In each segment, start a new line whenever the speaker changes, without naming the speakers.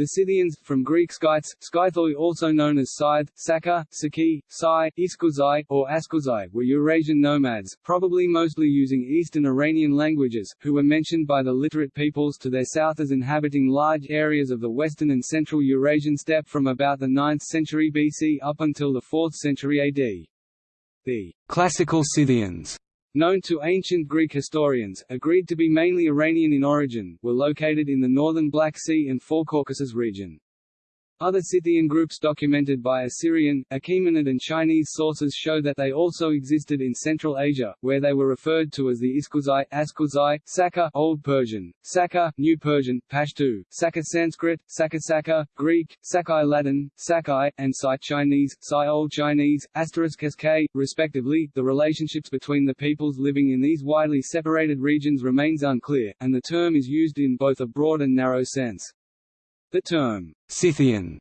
The Scythians, from Greek skytes, skythoi also known as Scythe, Saka, Saki, Sai, Iskuzai, or Askuzai, were Eurasian nomads, probably mostly using Eastern Iranian languages, who were mentioned by the literate peoples to their south as inhabiting large areas of the western and central Eurasian steppe from about the 9th century BC up until the 4th century AD. The classical Scythians known to ancient Greek historians, agreed to be mainly Iranian in origin, were located in the northern Black Sea and Caucasus region. Other Scythian groups documented by Assyrian, Achaemenid and Chinese sources show that they also existed in Central Asia, where they were referred to as the Iskuzai, Askuzai, Saka Old Persian, Saka, New Persian, Pashto, Saka Sanskrit, Sakasaka, Greek, Sakai Latin, Sakai, and Sai Chinese, Sai Old Chinese, asterisk SK, respectively. The relationships between the peoples living in these widely separated regions remains unclear, and the term is used in both a broad and narrow sense. The term, Scythian,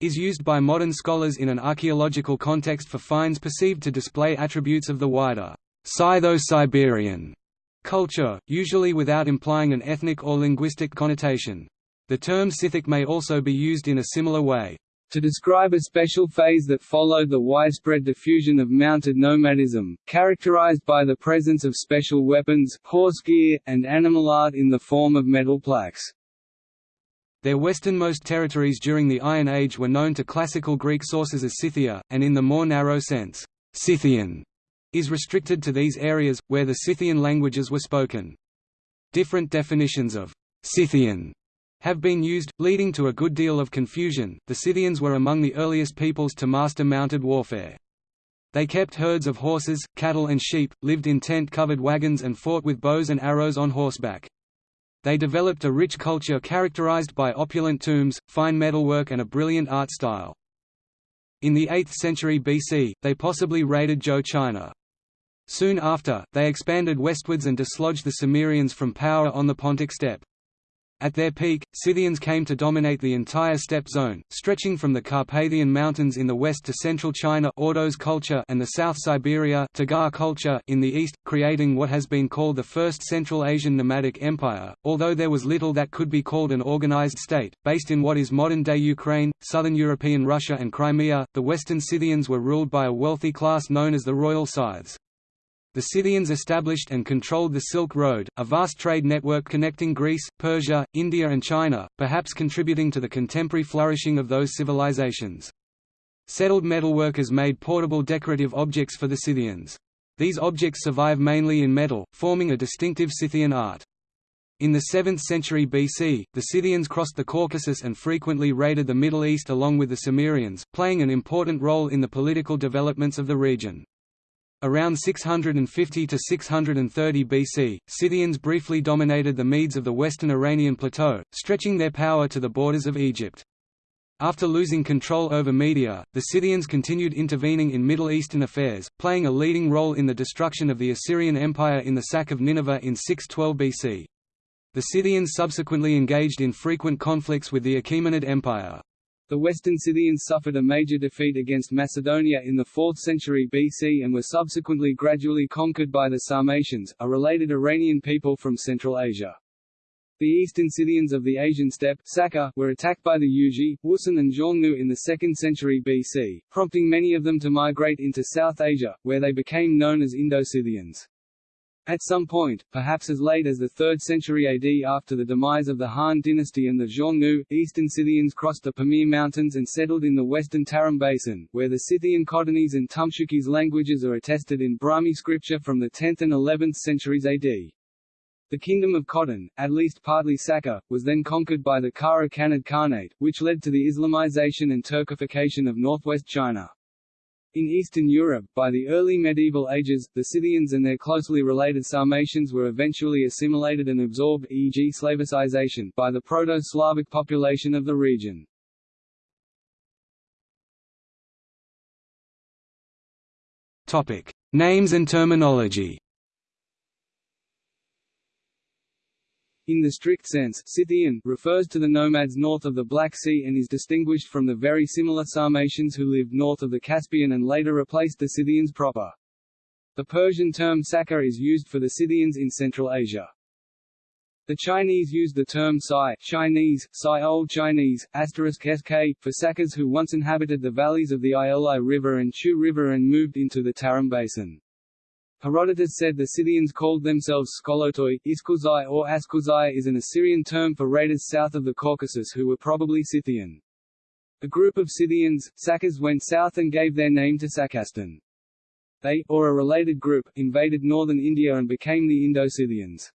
is used by modern scholars in an archaeological context for finds perceived to display attributes of the wider Scytho-Siberian culture, usually without implying an ethnic or linguistic connotation. The term Scythic may also be used in a similar way to describe a special phase that followed the widespread diffusion of mounted nomadism, characterized by the presence of special weapons, horse gear, and animal art in the form of metal plaques. Their westernmost territories during the Iron Age were known to classical Greek sources as Scythia, and in the more narrow sense, Scythian is restricted to these areas, where the Scythian languages were spoken. Different definitions of Scythian have been used, leading to a good deal of confusion. The Scythians were among the earliest peoples to master mounted warfare. They kept herds of horses, cattle and sheep, lived in tent-covered wagons and fought with bows and arrows on horseback. They developed a rich culture characterized by opulent tombs, fine metalwork and a brilliant art style. In the 8th century BC, they possibly raided Zhou China. Soon after, they expanded westwards and dislodged the Cimmerians from power on the Pontic steppe. At their peak, Scythians came to dominate the entire steppe zone, stretching from the Carpathian Mountains in the west to central China Ordos culture and the South Siberia Tagar culture in the east, creating what has been called the First Central Asian Nomadic Empire, although there was little that could be called an organized state. Based in what is modern-day Ukraine, southern European Russia and Crimea, the western Scythians were ruled by a wealthy class known as the Royal Scythes. The Scythians established and controlled the Silk Road, a vast trade network connecting Greece, Persia, India and China, perhaps contributing to the contemporary flourishing of those civilizations. Settled metalworkers made portable decorative objects for the Scythians. These objects survive mainly in metal, forming a distinctive Scythian art. In the 7th century BC, the Scythians crossed the Caucasus and frequently raided the Middle East along with the Cimmerians, playing an important role in the political developments of the region. Around 650 to 630 BC, Scythians briefly dominated the Medes of the western Iranian plateau, stretching their power to the borders of Egypt. After losing control over Media, the Scythians continued intervening in Middle Eastern affairs, playing a leading role in the destruction of the Assyrian Empire in the sack of Nineveh in 612 BC. The Scythians subsequently engaged in frequent conflicts with the Achaemenid Empire. The Western Scythians suffered a major defeat against Macedonia in the 4th century BC and were subsequently gradually conquered by the Sarmatians, a related Iranian people from Central Asia. The eastern Scythians of the Asian steppe Saka, were attacked by the Yuezhi, Wusun and Xiongnu in the 2nd century BC, prompting many of them to migrate into South Asia, where they became known as Indo-Scythians. At some point, perhaps as late as the 3rd century AD after the demise of the Han dynasty and the Xiongnu, eastern Scythians crossed the Pamir Mountains and settled in the western Tarim Basin, where the Scythian Khotanese and Tumshuqese languages are attested in Brahmi scripture from the 10th and 11th centuries AD. The kingdom of Khotan, at least partly Saka, was then conquered by the Kara Khanid Khanate, which led to the Islamization and Turkification of northwest China. In Eastern Europe, by the early medieval ages, the Scythians and their closely related Sarmatians were eventually assimilated and absorbed e.g. Slavicization by the Proto-Slavic population of the region. Topic: Names and terminology. In the strict sense, Scythian refers to the nomads north of the Black Sea and is distinguished from the very similar Sarmatians who lived north of the Caspian and later replaced the Scythians proper. The Persian term Saka is used for the Scythians in Central Asia. The Chinese used the term Sai Chinese, Sai Old Chinese, asterisk sk, for Sakas who once inhabited the valleys of the Ili River and Chu River and moved into the Tarim Basin. Herodotus said the Scythians called themselves Skolotoi, Iskuzai or Askuzai is an Assyrian term for raiders south of the Caucasus who were probably Scythian. A group of Scythians, Sakas went south and gave their name to Sakastan. They, or a related group, invaded northern India and became the Indo-Scythians.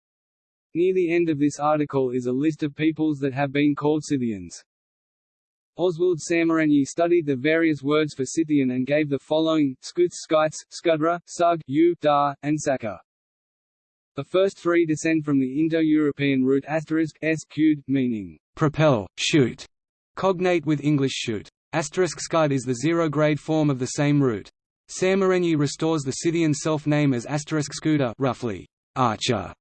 Near the end of this article is a list of peoples that have been called Scythians. Oswald Szemerényi studied the various words for Scythian and gave the following, Skuts Skites, Skudra, Sug, U, Da, and Saka. The first three descend from the Indo-European root asterisk s qued, meaning propel, shoot, cognate with English shoot. Asterisk scud is the zero-grade form of the same root. Szemerényi restores the Scythian self-name as asterisk scooter roughly, archer,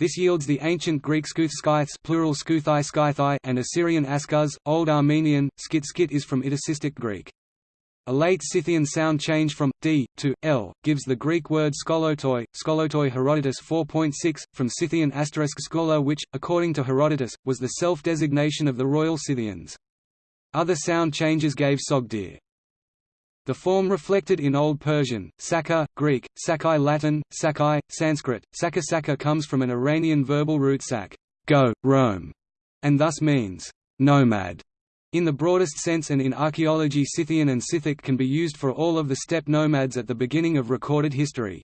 this yields the ancient Greek Skuthskites plural Skuthai Skythai and Assyrian Askuz, Old Armenian, skit skit is from Itacistic Greek. A late Scythian sound change from d to l gives the Greek word skolotoi, skolotoi Herodotus 4.6, from Scythian asterisk skolo which, according to Herodotus, was the self-designation of the royal Scythians. Other sound changes gave Sogdia. The form reflected in Old Persian, Saka, Greek, Sakai Latin, Sakai, Sanskrit, Saka Saka comes from an Iranian verbal root sak go, roam, and thus means nomad. In the broadest sense and in archaeology Scythian and Scythic can be used for all of the steppe nomads at the beginning of recorded history.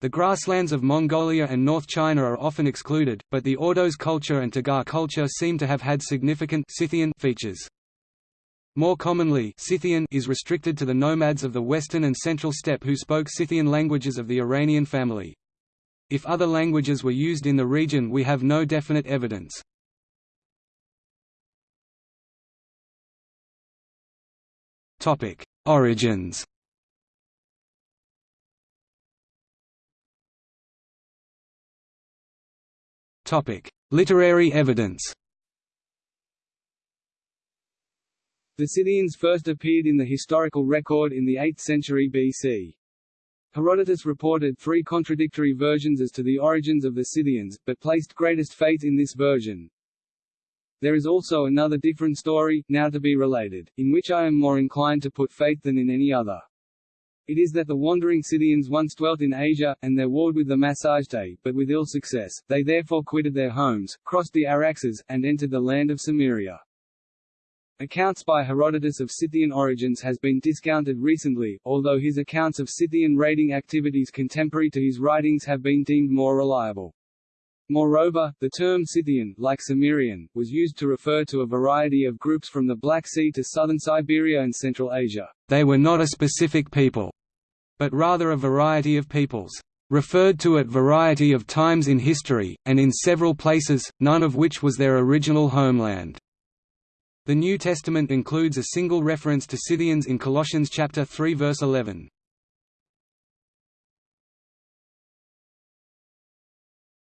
The grasslands of Mongolia and North China are often excluded, but the Ordos culture and Tagar culture seem to have had significant Scythian features. More commonly Scythian is restricted to the nomads of the western and central steppe who spoke Scythian languages of the Iranian family. If other languages were used in the region we have no definite evidence. Origins Literary evidence The Scythians first appeared in the historical record in the 8th century BC. Herodotus reported three contradictory versions as to the origins of the Scythians, but placed greatest faith in this version. There is also another different story, now to be related, in which I am more inclined to put faith than in any other. It is that the wandering Scythians once dwelt in Asia, and there warred with the Massagetae, but with ill success, they therefore quitted their homes, crossed the Araxes, and entered the land of Cimmeria. Accounts by Herodotus of Scythian origins has been discounted recently, although his accounts of Scythian raiding activities contemporary to his writings have been deemed more reliable. Moreover, the term Scythian, like Cimmerian, was used to refer to a variety of groups from the Black Sea to southern Siberia and Central Asia. They were not a specific people, but rather a variety of peoples, referred to at variety of times in history, and in several places, none of which was their original homeland. The New Testament includes a single reference to Scythians in Colossians chapter 3 verse 11.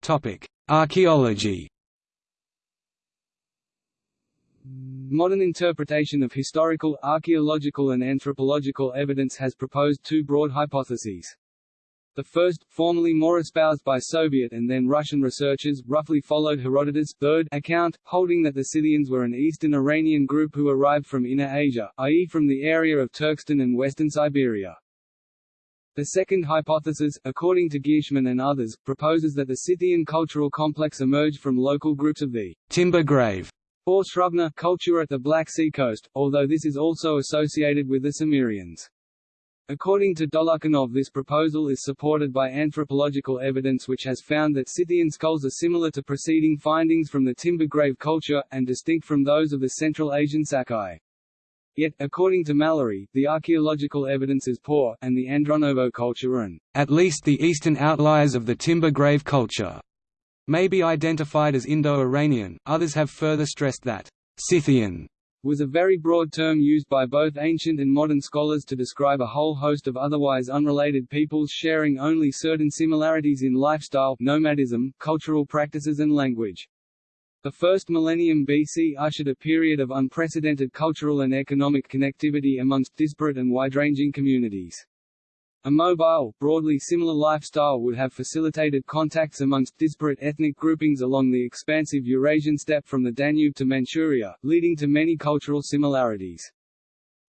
Topic: Archaeology. Modern interpretation of historical, archaeological and anthropological evidence has proposed two broad hypotheses. The first, formerly more espoused by Soviet and then Russian researchers, roughly followed Herodotus' third account, holding that the Scythians were an eastern Iranian group who arrived from Inner Asia, i.e. from the area of Turkestan and western Siberia. The second hypothesis, according to Ghirshman and others, proposes that the Scythian cultural complex emerged from local groups of the timber grave or Srubna culture at the Black Sea coast, although this is also associated with the Cimmerians. According to Dolukhanov this proposal is supported by anthropological evidence which has found that Scythian skulls are similar to preceding findings from the timber grave culture, and distinct from those of the Central Asian Sakai. Yet, according to Mallory, the archaeological evidence is poor, and the Andronovo culture and at least the eastern outliers of the timber grave culture may be identified as Indo-Iranian. Others have further stressed that Scythian was a very broad term used by both ancient and modern scholars to describe a whole host of otherwise unrelated peoples sharing only certain similarities in lifestyle, nomadism, cultural practices and language. The first millennium BC ushered a period of unprecedented cultural and economic connectivity amongst disparate and wide-ranging communities. A mobile, broadly similar lifestyle would have facilitated contacts amongst disparate ethnic groupings along the expansive Eurasian steppe from the Danube to Manchuria, leading to many cultural similarities.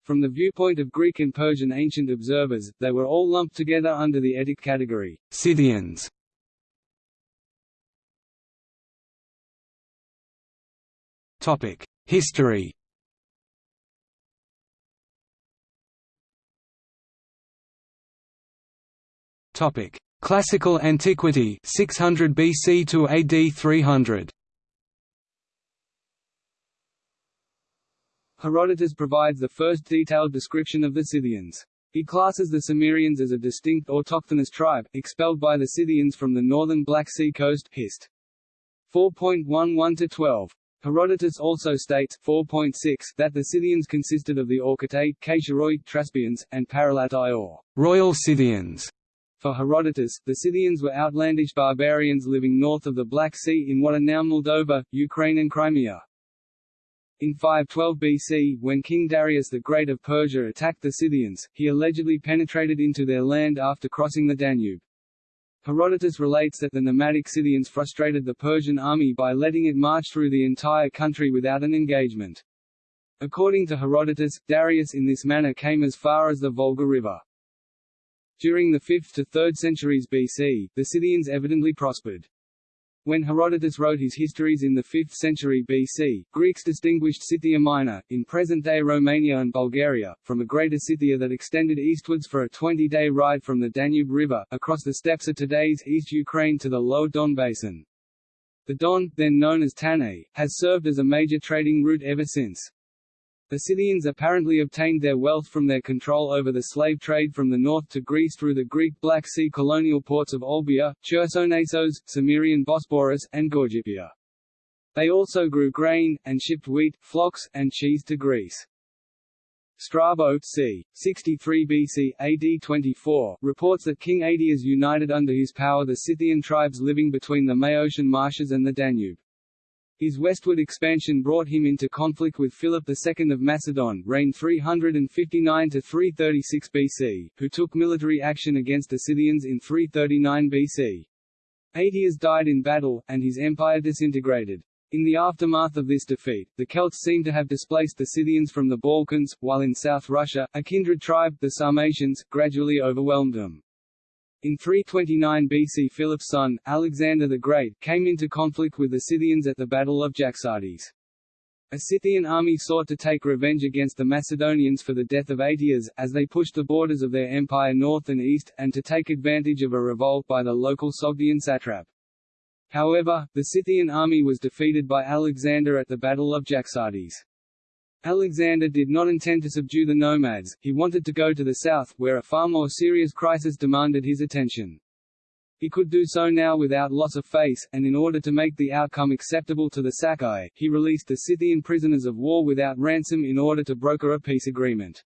From the viewpoint of Greek and Persian ancient observers, they were all lumped together under the Etic category, Scythians. History Topic: Classical Antiquity 600 BC to AD 300. Herodotus provides the first detailed description of the Scythians. He classes the Cimmerians as a distinct autochthonous tribe, expelled by the Scythians from the northern Black Sea coast Hist. 4.11-12. Herodotus also states 4.6 that the Scythians consisted of the Orcitai, Caesaroi, Traspians, and Paralatai or royal Scythians. For Herodotus, the Scythians were outlandish barbarians living north of the Black Sea in what are now Moldova, Ukraine and Crimea. In 512 BC, when King Darius the Great of Persia attacked the Scythians, he allegedly penetrated into their land after crossing the Danube. Herodotus relates that the nomadic Scythians frustrated the Persian army by letting it march through the entire country without an engagement. According to Herodotus, Darius in this manner came as far as the Volga River. During the 5th to 3rd centuries BC, the Scythians evidently prospered. When Herodotus wrote his histories in the 5th century BC, Greeks distinguished Scythia Minor, in present-day Romania and Bulgaria, from a greater Scythia that extended eastwards for a 20-day ride from the Danube River, across the steppes of today's East Ukraine to the low Don basin. The Don, then known as Tanais, has served as a major trading route ever since. The Scythians apparently obtained their wealth from their control over the slave trade from the north to Greece through the Greek Black Sea colonial ports of Olbia, Chersonesos, Cimmerian Bosporus, and Gorgippia. They also grew grain, and shipped wheat, flocks, and cheese to Greece. Strabo c. 63 BC AD 24 reports that King Ateas united under his power the Scythian tribes living between the Maeotian marshes and the Danube. His westward expansion brought him into conflict with Philip II of Macedon reigned 359–336 BC, who took military action against the Scythians in 339 BC. Ateas died in battle, and his empire disintegrated. In the aftermath of this defeat, the Celts seem to have displaced the Scythians from the Balkans, while in South Russia, a kindred tribe, the Sarmatians, gradually overwhelmed them. In 329 BC Philip's son, Alexander the Great, came into conflict with the Scythians at the Battle of Jaxartes. A Scythian army sought to take revenge against the Macedonians for the death of Ateas, as they pushed the borders of their empire north and east, and to take advantage of a revolt by the local Sogdian satrap. However, the Scythian army was defeated by Alexander at the Battle of Jaxartes. Alexander did not intend to subdue the nomads, he wanted to go to the south, where a far more serious crisis demanded his attention. He could do so now without loss of face, and in order to make the outcome acceptable to the Sacae, he released the Scythian prisoners of war without ransom in order to broker a peace agreement.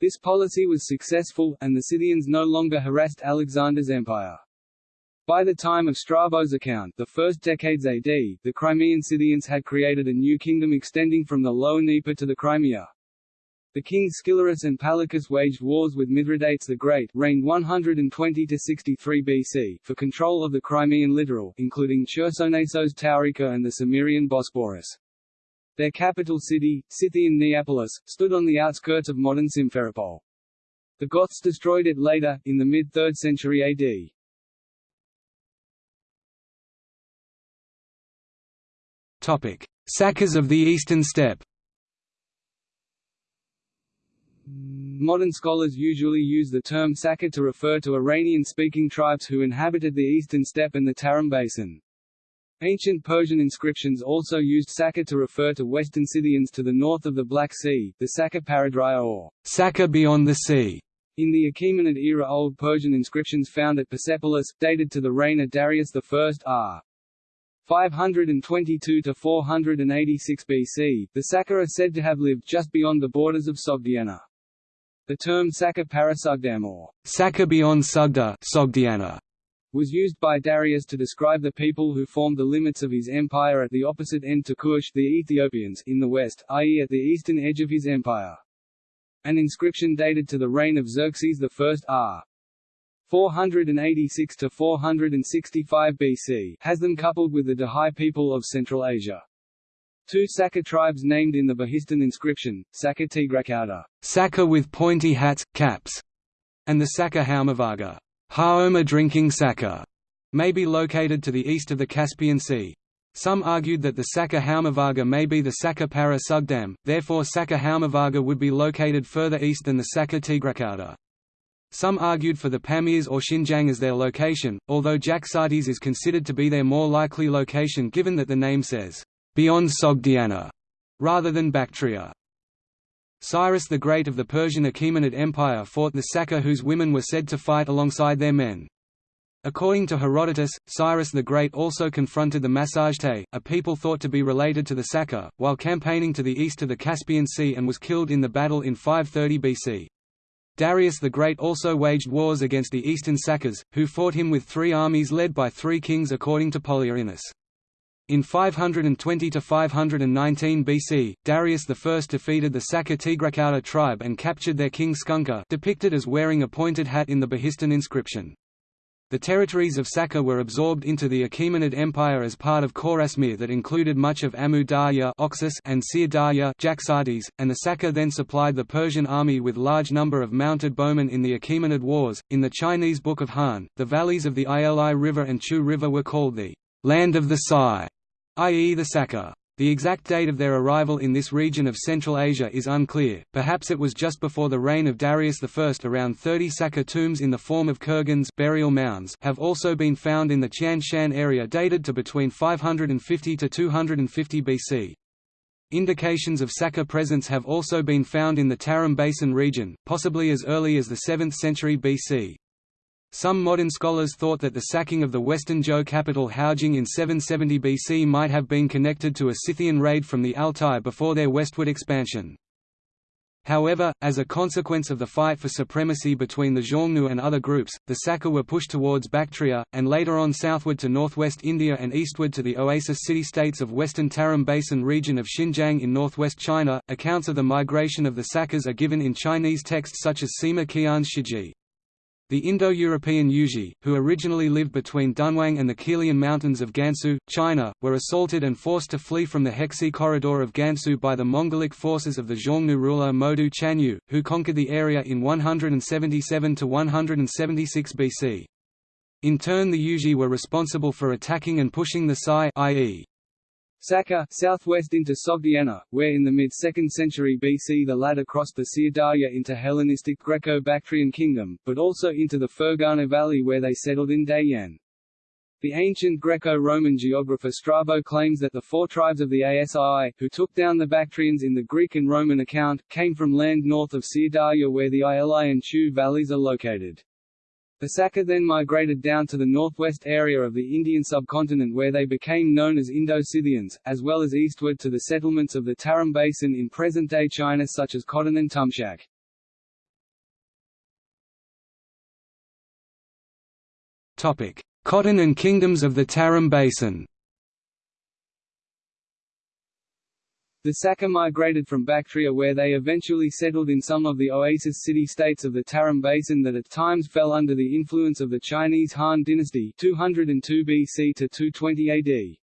This policy was successful, and the Scythians no longer harassed Alexander's empire. By the time of Strabo's account the first decades AD, the Crimean Scythians had created a new kingdom extending from the Lower Dnieper to the Crimea. The kings Scilurus and Palachus waged wars with Mithridates the Great reigned 120–63 BC for control of the Crimean littoral, including Chersonesos Taurica and the Cimmerian Bosporus. Their capital city, Scythian Neapolis, stood on the outskirts of modern Simferopol. The Goths destroyed it later, in the mid-3rd century AD. Sakas of the Eastern Steppe Modern scholars usually use the term Saka to refer to Iranian-speaking tribes who inhabited the eastern steppe and the Tarim Basin. Ancient Persian inscriptions also used Saka to refer to western Scythians to the north of the Black Sea, the Saka Paradrya or Saka beyond the sea. In the Achaemenid era Old Persian inscriptions found at Persepolis, dated to the reign of Darius I are 522 to 486 BC, the Saka are said to have lived just beyond the borders of Sogdiana. The term Saka Parasugdam or Saka beyond Sugda Sogdiana was used by Darius to describe the people who formed the limits of his empire at the opposite end to Kush the Ethiopians in the west, i.e. at the eastern edge of his empire. An inscription dated to the reign of Xerxes I r.
486 to 465 BC has them coupled with the Dahai people of Central Asia. Two Saka tribes named in the Behistun inscription, Saka Tigrakauta, Saka with pointy hats, caps, and the Saka Haumavaga, Haoma drinking Saka, may be located to the east of the Caspian Sea. Some argued that the Saka Haumavaga may be the Saka Para Sugdam, therefore Saka Haumavaga would be located further east than the Saka Tigrakauta. Some argued for the Pamirs or Xinjiang as their location, although Jaxartes is considered to be their more likely location given that the name says, beyond Sogdiana, rather than Bactria. Cyrus the Great of the Persian Achaemenid Empire fought the Saka whose women were said to fight alongside their men. According to Herodotus, Cyrus the Great also confronted the Massagetæ, a people thought to be related to the Saka, while campaigning to the east of the Caspian Sea and was killed in the battle in 530 BC. Darius the Great also waged wars against the eastern Sakas, who fought him with three armies led by three kings according to Polyaenus. In 520–519 BC, Darius I defeated the Saka Tigrakauta tribe and captured their king Skunka depicted as wearing a pointed hat in the Behistun inscription. The territories of Saka were absorbed into the Achaemenid Empire as part of Chorasmia that included much of Amu Darya and Syr Darya and the Saka then supplied the Persian army with large number of mounted bowmen in the Achaemenid Wars. In the Chinese Book of Han, the valleys of the Ili River and Chu River were called the land of the Sai i.e. the Saka. The exact date of their arrival in this region of Central Asia is unclear, perhaps it was just before the reign of Darius I. Around 30 Saka tombs in the form of kurgans burial mounds have also been found in the Tian Shan area dated to between 550 to 250 BC. Indications of Saka presence have also been found in the Tarim Basin region, possibly as early as the 7th century BC. Some modern scholars thought that the sacking of the western Zhou capital Haojing in 770 BC might have been connected to a Scythian raid from the Altai before their westward expansion. However, as a consequence of the fight for supremacy between the Xiongnu and other groups, the Saka were pushed towards Bactria, and later on southward to northwest India and eastward to the oasis city-states of western Tarim Basin region of Xinjiang in northwest China. Accounts of the migration of the Sakas are given in Chinese texts such as Sima Qian's Shiji. The Indo-European Yuezhi, who originally lived between Dunhuang and the Qilian Mountains of Gansu, China, were assaulted and forced to flee from the Hexi corridor of Gansu by the Mongolic forces of the Xiongnu ruler Modu Chanyu, who conquered the area in 177–176 BC. In turn the Yuezhi were responsible for attacking and pushing the Sai i.e. Saka southwest into Sogdiana, where in the mid-2nd century BC the latter crossed the Syr Darya into Hellenistic Greco-Bactrian kingdom, but also into the Fergana valley where they settled in Dayuan. The ancient Greco-Roman geographer Strabo claims that the four tribes of the Asi, who took down the Bactrians in the Greek and Roman account, came from land north of Syr Darya where the Ili and Chu valleys are located. Saka then migrated down to the northwest area of the Indian subcontinent where they became known as Indo-Scythians, as well as eastward to the settlements of the Tarim Basin in present-day China such as Khotan and Tumshak. Khotan and kingdoms of the Tarim Basin The Saka migrated from Bactria where they eventually settled in some of the oasis city-states of the Tarim Basin that at times fell under the influence of the Chinese Han dynasty 202 BC to 220 AD.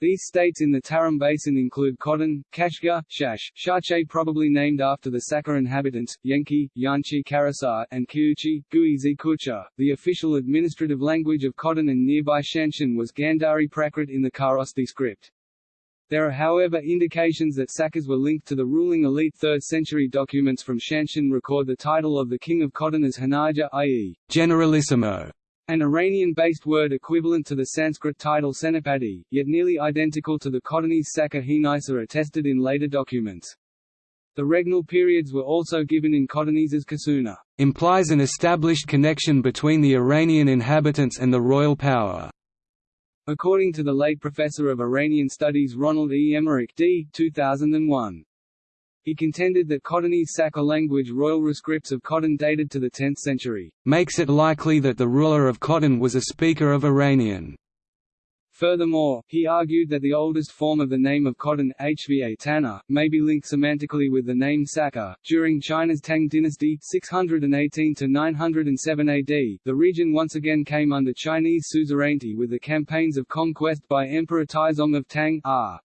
These states in the Tarim Basin include Khotan, Kashgar, Shash, Shache probably named after the Saka inhabitants, Yenki, Yanchi Karasar, and Kiuchi, Gui Kucha. The official administrative language of Khotan and nearby Shanshan was Gandhari Prakrit in the Kharosthi script. There are however indications that Sakas were linked to the ruling elite 3rd century documents from Shanshan record the title of the king of Khotan as Hanaja i.e. Generalissimo, an Iranian-based word equivalent to the Sanskrit title Senapati, yet nearly identical to the Khotanese Saka Hinisa attested in later documents. The regnal periods were also given in Khotanese as Kasuna, implies an established connection between the Iranian inhabitants and the royal power. According to the late professor of Iranian studies Ronald E. Emmerick d. 2001. He contended that Khotanese Saka language royal rescripts of Khotan dated to the 10th century, makes it likely that the ruler of Khotan was a speaker of Iranian. Furthermore, he argued that the oldest form of the name of Khotan, hva may be linked semantically with the name Saka. During China's Tang dynasty 618 to 907 AD, the region once again came under Chinese suzerainty with the campaigns of conquest by Emperor Taizong of Tang R.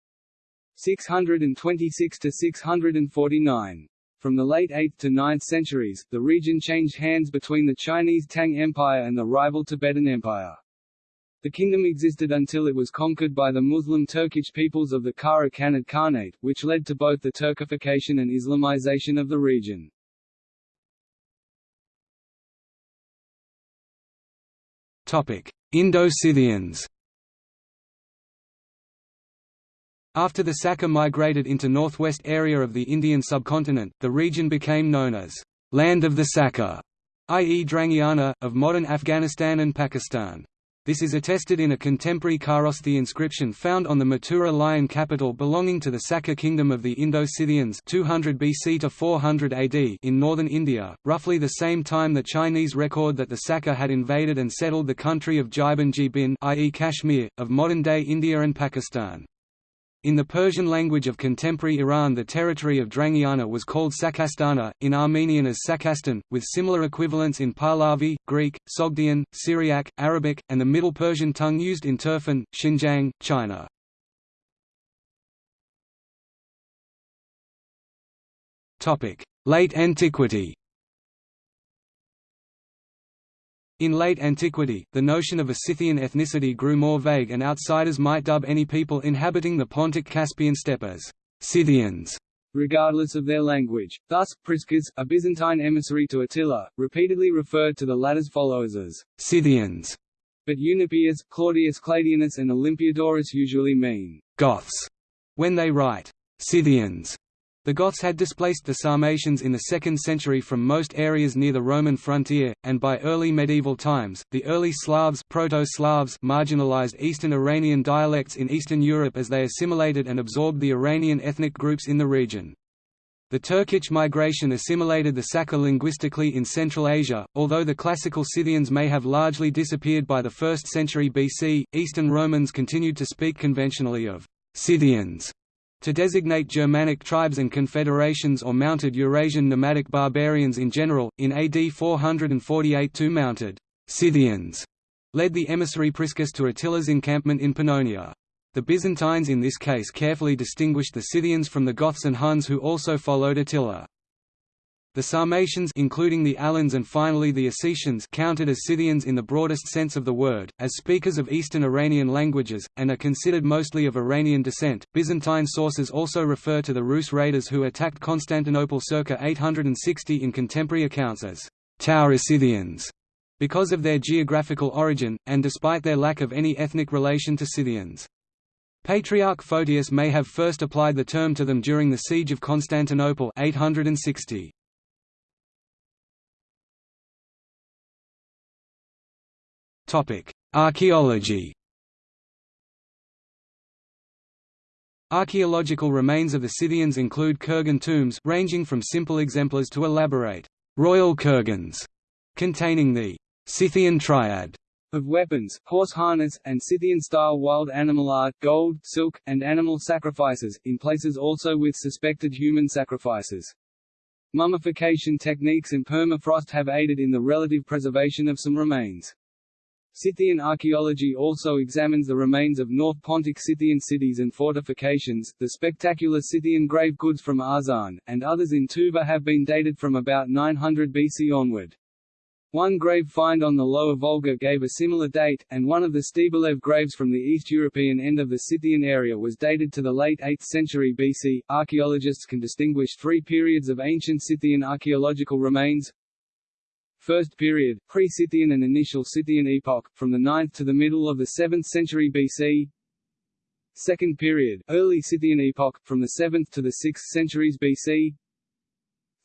626 to 649. From the late 8th to 9th centuries, the region changed hands between the Chinese Tang Empire and the rival Tibetan Empire. The kingdom existed until it was conquered by the Muslim Turkic peoples of the Kara Khanid Khanate, which led to both the Turkification and Islamization of the region. Indo-Scythians After the Saka migrated into northwest area of the Indian subcontinent, the region became known as «Land of the Saka», i.e. Drangiana, of modern Afghanistan and Pakistan. This is attested in a contemporary Kharosthi inscription found on the Mathura lion capital belonging to the Saka kingdom of the Indo-Scythians 200 BC to 400 AD in northern India, roughly the same time the Chinese record that the Saka had invaded and settled the country of Jibin Jibin i.e. Kashmir, of modern-day India and Pakistan. In the Persian language of contemporary Iran the territory of Drangiana was called Sakastana, in Armenian as Sakastan, with similar equivalents in Pahlavi, Greek, Sogdian, Syriac, Arabic, and the Middle Persian tongue used in Turfan, Xinjiang, China. Late Antiquity In late antiquity, the notion of a Scythian ethnicity grew more vague and outsiders might dub any people inhabiting the Pontic-Caspian steppe as Scythians, regardless of their language. Thus, Priscus, a Byzantine emissary to Attila, repeatedly referred to the latter's followers as Scythians, but Eunapius, Claudius Claudianus and Olympiodorus usually mean Goths when they write Scythians. The Goths had displaced the Sarmatians in the 2nd century from most areas near the Roman frontier, and by early medieval times, the early Slavs, Proto-Slavs marginalized Eastern Iranian dialects in Eastern Europe as they assimilated and absorbed the Iranian ethnic groups in the region. The Turkic migration assimilated the Saka linguistically in Central Asia, although the classical Scythians may have largely disappeared by the 1st century BC, Eastern Romans continued to speak conventionally of Scythians to designate Germanic tribes and confederations or mounted Eurasian nomadic barbarians in general, in AD 448 two mounted Scythians led the emissary Priscus to Attila's encampment in Pannonia. The Byzantines in this case carefully distinguished the Scythians from the Goths and Huns who also followed Attila. The Sarmatians including the Alans and finally the Ossetians counted as Scythians in the broadest sense of the word, as speakers of Eastern Iranian languages, and are considered mostly of Iranian descent. Byzantine sources also refer to the Rus raiders who attacked Constantinople circa 860 in contemporary accounts as Tauroscythians because of their geographical origin, and despite their lack of any ethnic relation to Scythians. Patriarch Photius may have first applied the term to them during the Siege of Constantinople 860. Archaeology Archaeological remains of the Scythians include kurgan tombs ranging from simple exemplars to elaborate royal kurgans containing the Scythian triad of weapons, horse harness, and Scythian-style wild animal art, gold, silk, and animal sacrifices, in places also with suspected human sacrifices. Mummification techniques and permafrost have aided in the relative preservation of some remains. Scythian archaeology also examines the remains of North Pontic Scythian cities and fortifications. The spectacular Scythian grave goods from Arzan, and others in Tuva have been dated from about 900 BC onward. One grave find on the Lower Volga gave a similar date, and one of the Stebelev graves from the East European end of the Scythian area was dated to the late 8th century BC. Archaeologists can distinguish three periods of ancient Scythian archaeological remains First period, pre-Scythian and initial Scythian epoch, from the 9th to the middle of the 7th century BC Second period, early Scythian epoch, from the 7th to the 6th centuries BC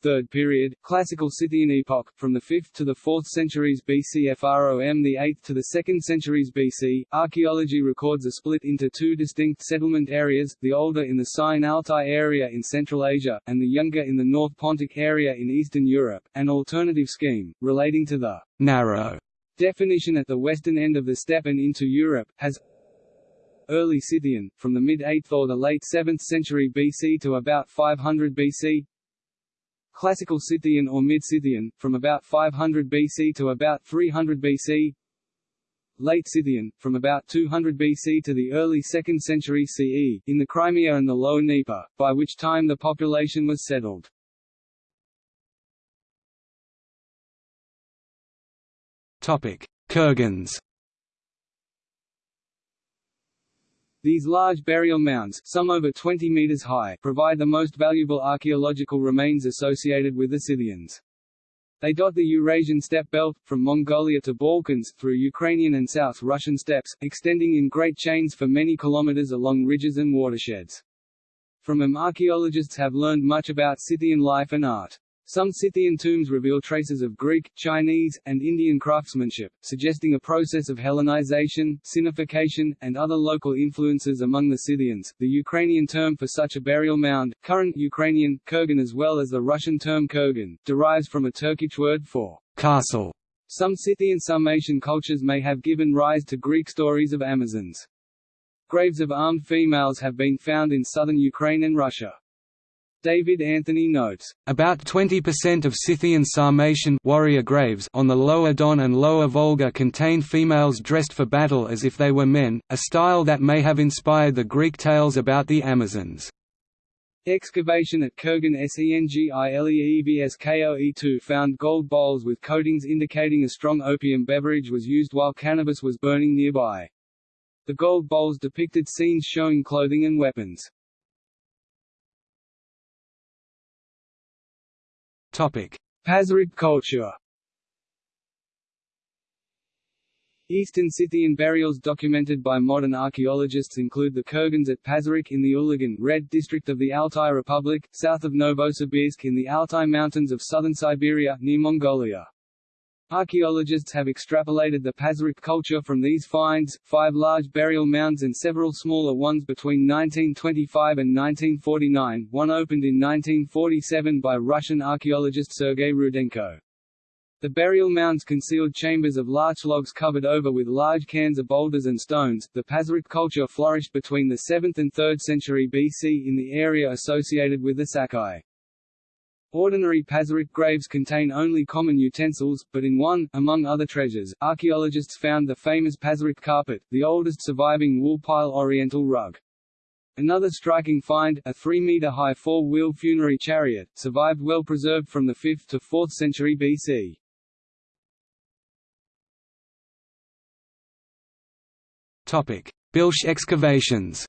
Third period, Classical Scythian epoch, from the 5th to the 4th centuries BC FROM the 8th to the 2nd centuries BC. Archaeology records a split into two distinct settlement areas, the older in the Sayan-Altai area in Central Asia, and the younger in the North Pontic area in Eastern Europe. An alternative scheme, relating to the narrow definition at the western end of the steppe and into Europe, has
early Scythian, from the mid-8th or the late 7th century BC to about 500 BC Classical Scythian or Mid-Scythian, from about 500 BC to about 300 BC Late Scythian, from about 200 BC to the early 2nd century CE, in the Crimea and the Lower Dnieper, by which time the population was settled. Kurgans These large burial mounds, some over 20 meters high, provide the most valuable archaeological remains associated with the Scythians. They dot the Eurasian steppe belt, from Mongolia to Balkans, through Ukrainian and South Russian steppes, extending in great chains for many kilometers along ridges and watersheds. From them archaeologists have learned much about Scythian life and art. Some Scythian tombs reveal traces of Greek, Chinese, and Indian craftsmanship, suggesting a process of Hellenization, Sinification, and other local influences among the Scythians. The Ukrainian term for such a burial mound, current Ukrainian, kurgan as well as the Russian term kurgan, derives from a Turkic word for castle. Some Scythian Sarmatian cultures may have given rise to Greek stories of Amazons. Graves of armed females have been found in southern Ukraine and Russia. David Anthony notes, "...about 20% of Scythian Sarmatian warrior graves on the Lower Don and Lower Volga contain females dressed for battle as if they were men, a style that may have inspired the Greek tales about the Amazons." Excavation at Kurgan Sengileevskoe2 found gold bowls with coatings indicating a strong opium beverage was used while cannabis was burning nearby. The gold bowls depicted scenes showing clothing and weapons. Pazyryk culture Eastern Scythian burials documented by modern archaeologists include the Kurgans at Pazyryk in the Ulagan Red district of the Altai Republic, south of Novosibirsk in the Altai Mountains of southern Siberia, near Mongolia. Archaeologists have extrapolated the Pazyryk culture from these finds, five large burial mounds and several smaller ones between 1925 and 1949, one opened in 1947 by Russian archaeologist Sergei Rudenko. The burial mounds concealed chambers of larch logs covered over with large cairns of boulders and stones. The Pazyryk culture flourished between the 7th and 3rd century BC in the area associated with the Sakai. Ordinary Pazyryk graves contain only common utensils, but in one, among other treasures, archaeologists found the famous Pazyryk carpet, the oldest surviving wool-pile oriental rug. Another striking find, a 3-meter-high four-wheel funerary chariot, survived well preserved from the 5th to 4th century BC. Bilsk excavations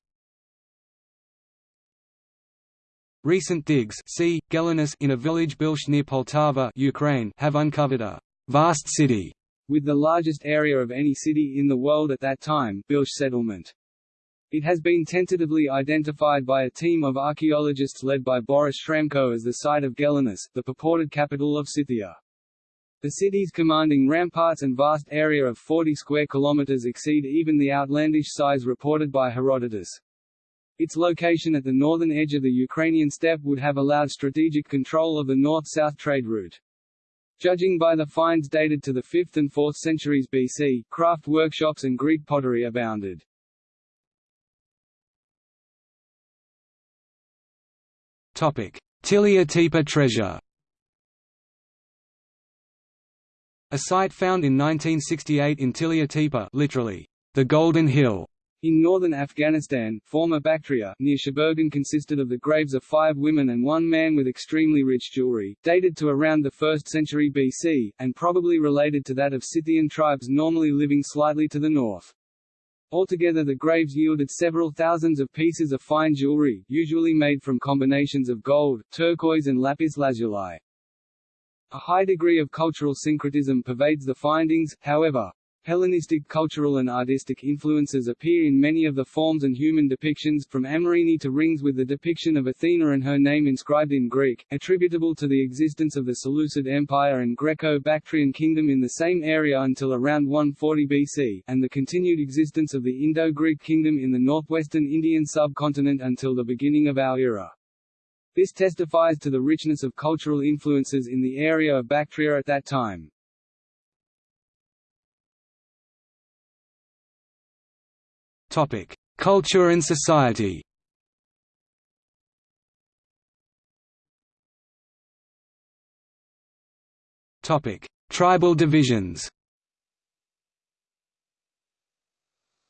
Recent digs see, Gelonus in a village Bilsk near Poltava Ukraine have uncovered a «vast city» with the largest area of any city in the world at that time Bilsk settlement. It has been tentatively identified by a team of archaeologists led by Boris Shramko as the site of Gelonus, the purported capital of Scythia. The city's commanding ramparts and vast area of 40 square kilometers exceed even the outlandish size reported by Herodotus. Its location at the northern edge of the Ukrainian steppe would have allowed strategic control of the north-south trade route. Judging by the finds dated to the 5th and 4th centuries BC, craft workshops and Greek pottery abounded. Tillya Tepe treasure A site found in 1968 in Tillya Tepe literally, the Golden Hill, in northern Afghanistan, former Bactria, near Sheberghan consisted of the graves of five women and one man with extremely rich jewelry, dated to around the 1st century BC, and probably related to that of Scythian tribes normally living slightly to the north. Altogether the graves yielded several thousands of pieces of fine jewelry, usually made from combinations of gold, turquoise and lapis lazuli. A high degree of cultural syncretism pervades the findings, however, Hellenistic cultural and artistic influences appear in many of the forms and human depictions, from Amorini to rings with the depiction of Athena and her name inscribed in Greek, attributable to the existence of the Seleucid Empire and Greco-Bactrian kingdom in the same area until around 140 BC, and the continued existence of the Indo-Greek kingdom in the northwestern Indian subcontinent until the beginning of our era. This testifies to the richness of cultural influences in the area of Bactria at that time.
Culture and society Tribal divisions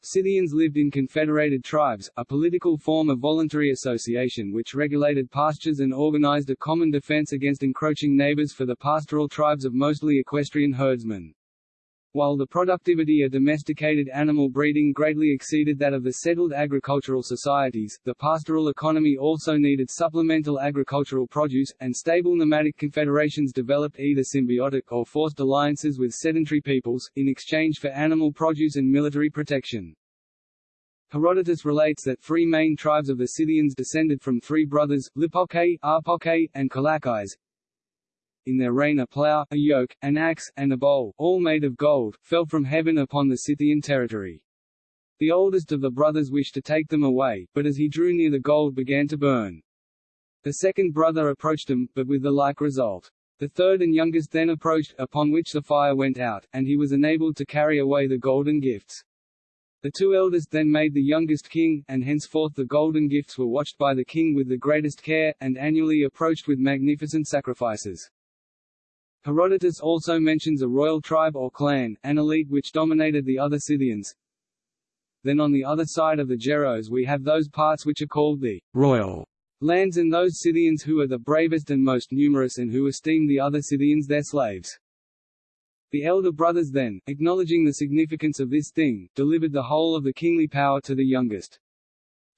Scythians lived in confederated tribes, a political form of voluntary association which regulated pastures and organized a common defense against encroaching neighbors for the pastoral tribes of mostly equestrian herdsmen. While the productivity of domesticated animal breeding greatly exceeded that of the settled agricultural societies, the pastoral economy also needed supplemental agricultural produce, and stable nomadic confederations developed either symbiotic or forced alliances with sedentary peoples, in exchange for animal produce and military protection. Herodotus relates that three main tribes of the Scythians descended from three brothers, Lipocrae, Arpocrae, and Kalakais, in their reign a plough, a yoke, an axe, and a bowl, all made of gold, fell from heaven upon the Scythian territory. The oldest of the brothers wished to take them away, but as he drew near the gold began to burn. The second brother approached him, but with the like result. The third and youngest then approached, upon which the fire went out, and he was enabled to carry away the golden gifts. The two eldest then made the youngest king, and henceforth the golden gifts were watched by the king with the greatest care, and annually approached with magnificent sacrifices. Herodotus also mentions a royal tribe or clan, an elite which dominated the other Scythians. Then on the other side of the Geros we have those parts which are called the
royal
lands and those Scythians who are the bravest and most numerous and who esteem the other Scythians their slaves. The elder brothers then, acknowledging the significance of this thing, delivered the whole of the kingly power to the youngest.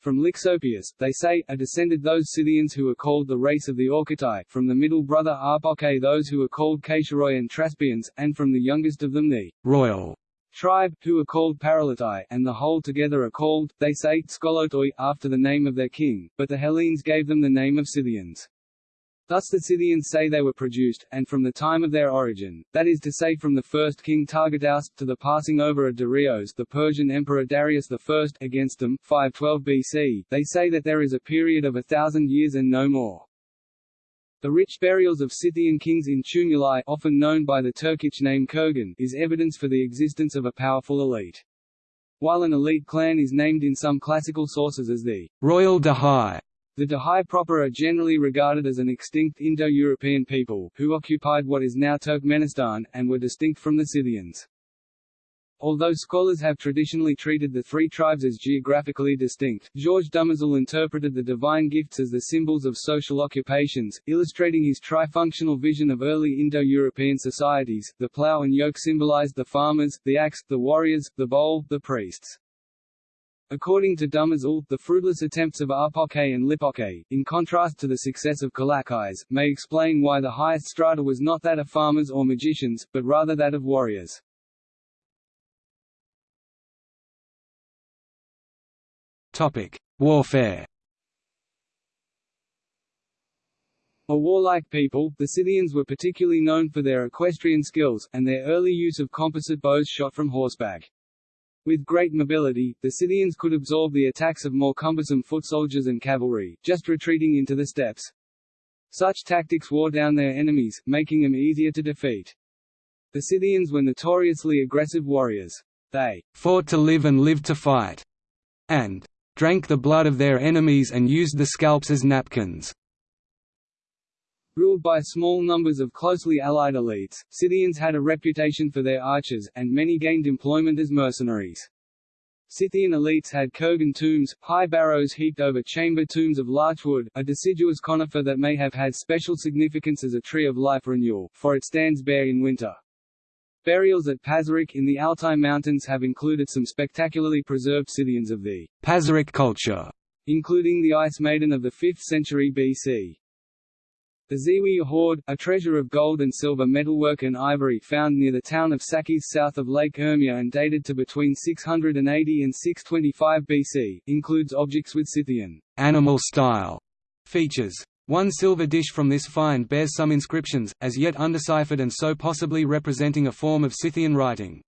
From Lixopius, they say, are descended those Scythians who are called the race of the Orcitai, from the middle brother Arpoche those who are called Caesuroi and Traspians, and from the youngest of them the
royal
tribe, who are called Paralitai, and the whole together are called, they say, Skolotoi, after the name of their king, but the Hellenes gave them the name of Scythians. Thus the Scythians say they were produced, and from the time of their origin, that is to say from the first king Targatus, to the passing over of Darius the Persian emperor Darius I against them 512 BC, they say that there is a period of a thousand years and no more. The rich burials of Scythian kings in tumuli often known by the Turkic name Kurgan is evidence for the existence of a powerful elite. While an elite clan is named in some classical sources as the
Royal Dahai,
the Dahai proper are generally regarded as an extinct Indo-European people, who occupied what is now Turkmenistan, and were distinct from the Scythians. Although scholars have traditionally treated the three tribes as geographically distinct, Georges Dumézil interpreted the divine gifts as the symbols of social occupations, illustrating his trifunctional vision of early Indo-European societies. The plough and yoke symbolized the farmers, the axe, the warriors, the bowl, the priests. According to Dumézil, the fruitless attempts of Arpoche and Lipoche, in contrast to the success of Kalakais, may explain why the highest strata was not that of farmers or magicians, but rather that of warriors.
Topic: Warfare.
A warlike people, the Scythians were particularly known for their equestrian skills, and their early use of composite bows shot from horseback. With great mobility, the Scythians could absorb the attacks of more cumbersome foot soldiers and cavalry, just retreating into the steppes. Such tactics wore down their enemies, making them easier to defeat. The Scythians were notoriously aggressive warriors. They
fought to live and lived to fight, and drank the blood of their enemies and used the scalps as napkins.
Ruled by small numbers of closely allied elites, Scythians had a reputation for their archers, and many gained employment as mercenaries. Scythian elites had kurgan tombs, high barrows heaped over chamber tombs of larchwood, a deciduous conifer that may have had special significance as a tree of life renewal, for it stands bare in winter. Burials at Pazyryk in the Altai Mountains have included some spectacularly preserved Scythians of the
Pazyryk culture,
including the Ice Maiden of the 5th century BC. The Ziwi hoard, a treasure of gold and silver metalwork and ivory found near the town of Sakiz south of Lake Urmia and dated to between 680 and 625 BC, includes objects with Scythian
animal style features. One silver dish from this find bears some inscriptions, as yet undeciphered and so possibly representing a form of Scythian writing.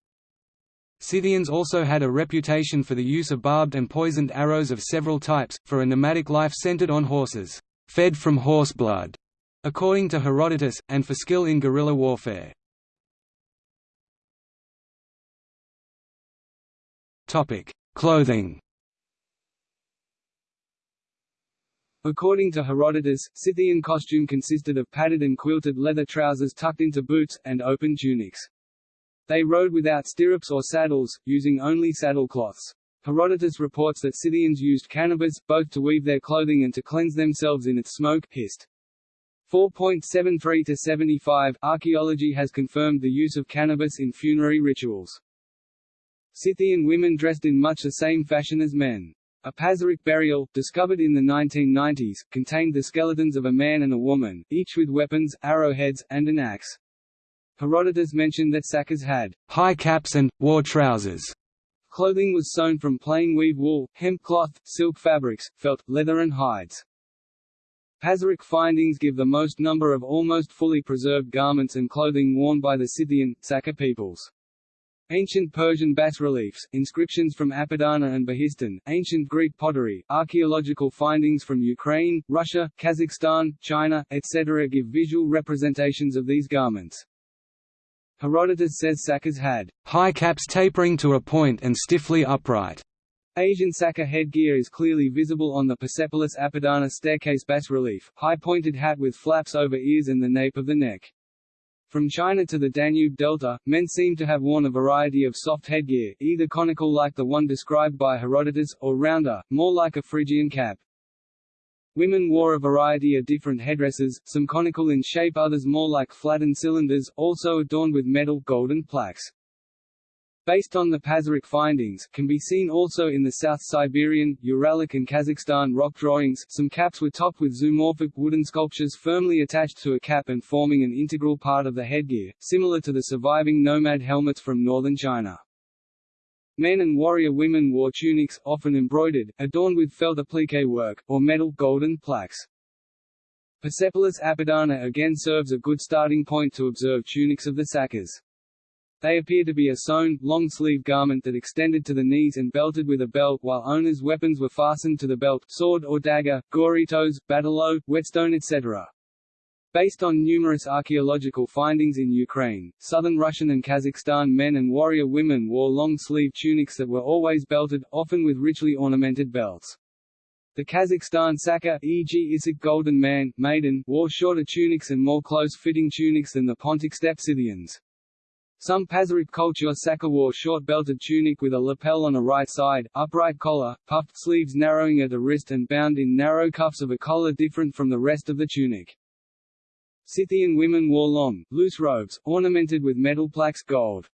Scythians also had a reputation for the use of barbed and poisoned arrows of several types, for a nomadic life centered on horses, fed from horse blood according to Herodotus, and for skill in guerrilla warfare. Clothing
According to Herodotus, Scythian costume consisted of padded and quilted leather trousers tucked into boots, and open tunics. They rode without stirrups or saddles, using only saddle cloths. Herodotus reports that Scythians used cannabis, both to weave their clothing and to cleanse themselves in its smoke hist. 4.73 to 75 Archaeology has confirmed the use of cannabis in funerary rituals. Scythian women dressed in much the same fashion as men. A Pazyryk burial, discovered in the 1990s, contained the skeletons of a man and a woman, each with weapons, arrowheads, and an axe. Herodotus mentioned that sakas had
high caps and, wore trousers.
Clothing was sewn from plain weave wool, hemp cloth, silk fabrics, felt, leather and hides. Pazyryk findings give the most number of almost fully preserved garments and clothing worn by the Scythian, Saka peoples. Ancient Persian bas-reliefs, inscriptions from Apadana and Behistun, ancient Greek pottery, archaeological findings from Ukraine, Russia, Kazakhstan, China, etc. give visual representations of these garments. Herodotus says sakas had
high caps tapering to a point and stiffly upright.
Asian Saka headgear is clearly visible on the Persepolis Apadana staircase bas-relief, high-pointed hat with flaps over ears and the nape of the neck. From China to the Danube Delta, men seem to have worn a variety of soft headgear, either conical like the one described by Herodotus, or rounder, more like a Phrygian cap. Women wore a variety of different headdresses, some conical in shape others more like flattened cylinders, also adorned with metal golden plaques based on the Pazyryk findings, can be seen also in the South Siberian, Uralic and Kazakhstan rock drawings. Some caps were topped with zoomorphic wooden sculptures firmly attached to a cap and forming an integral part of the headgear, similar to the surviving nomad helmets from northern China. Men and warrior women wore tunics, often embroidered, adorned with felt applique work, or metal golden plaques. Persepolis Apadana again serves a good starting point to observe tunics of the Sakas. They appear to be a sewn, long-sleeved garment that extended to the knees and belted with a belt while owners' weapons were fastened to the belt sword or dagger, gorytos, batalo, whetstone etc. Based on numerous archaeological findings in Ukraine, southern Russian and Kazakhstan men and warrior women wore long-sleeved tunics that were always belted, often with richly ornamented belts. The Kazakhstan Saka e.g. Issyk Golden Man, Maiden, wore shorter tunics and more close-fitting tunics than the Pontic steppe Scythians. Some Pazyryk culture Saka wore short-belted tunic with a lapel on a right side, upright collar, puffed sleeves narrowing at the wrist and bound in narrow cuffs of a collar different from the rest of the tunic. Scythian women wore long, loose robes, ornamented with metal plaques gold.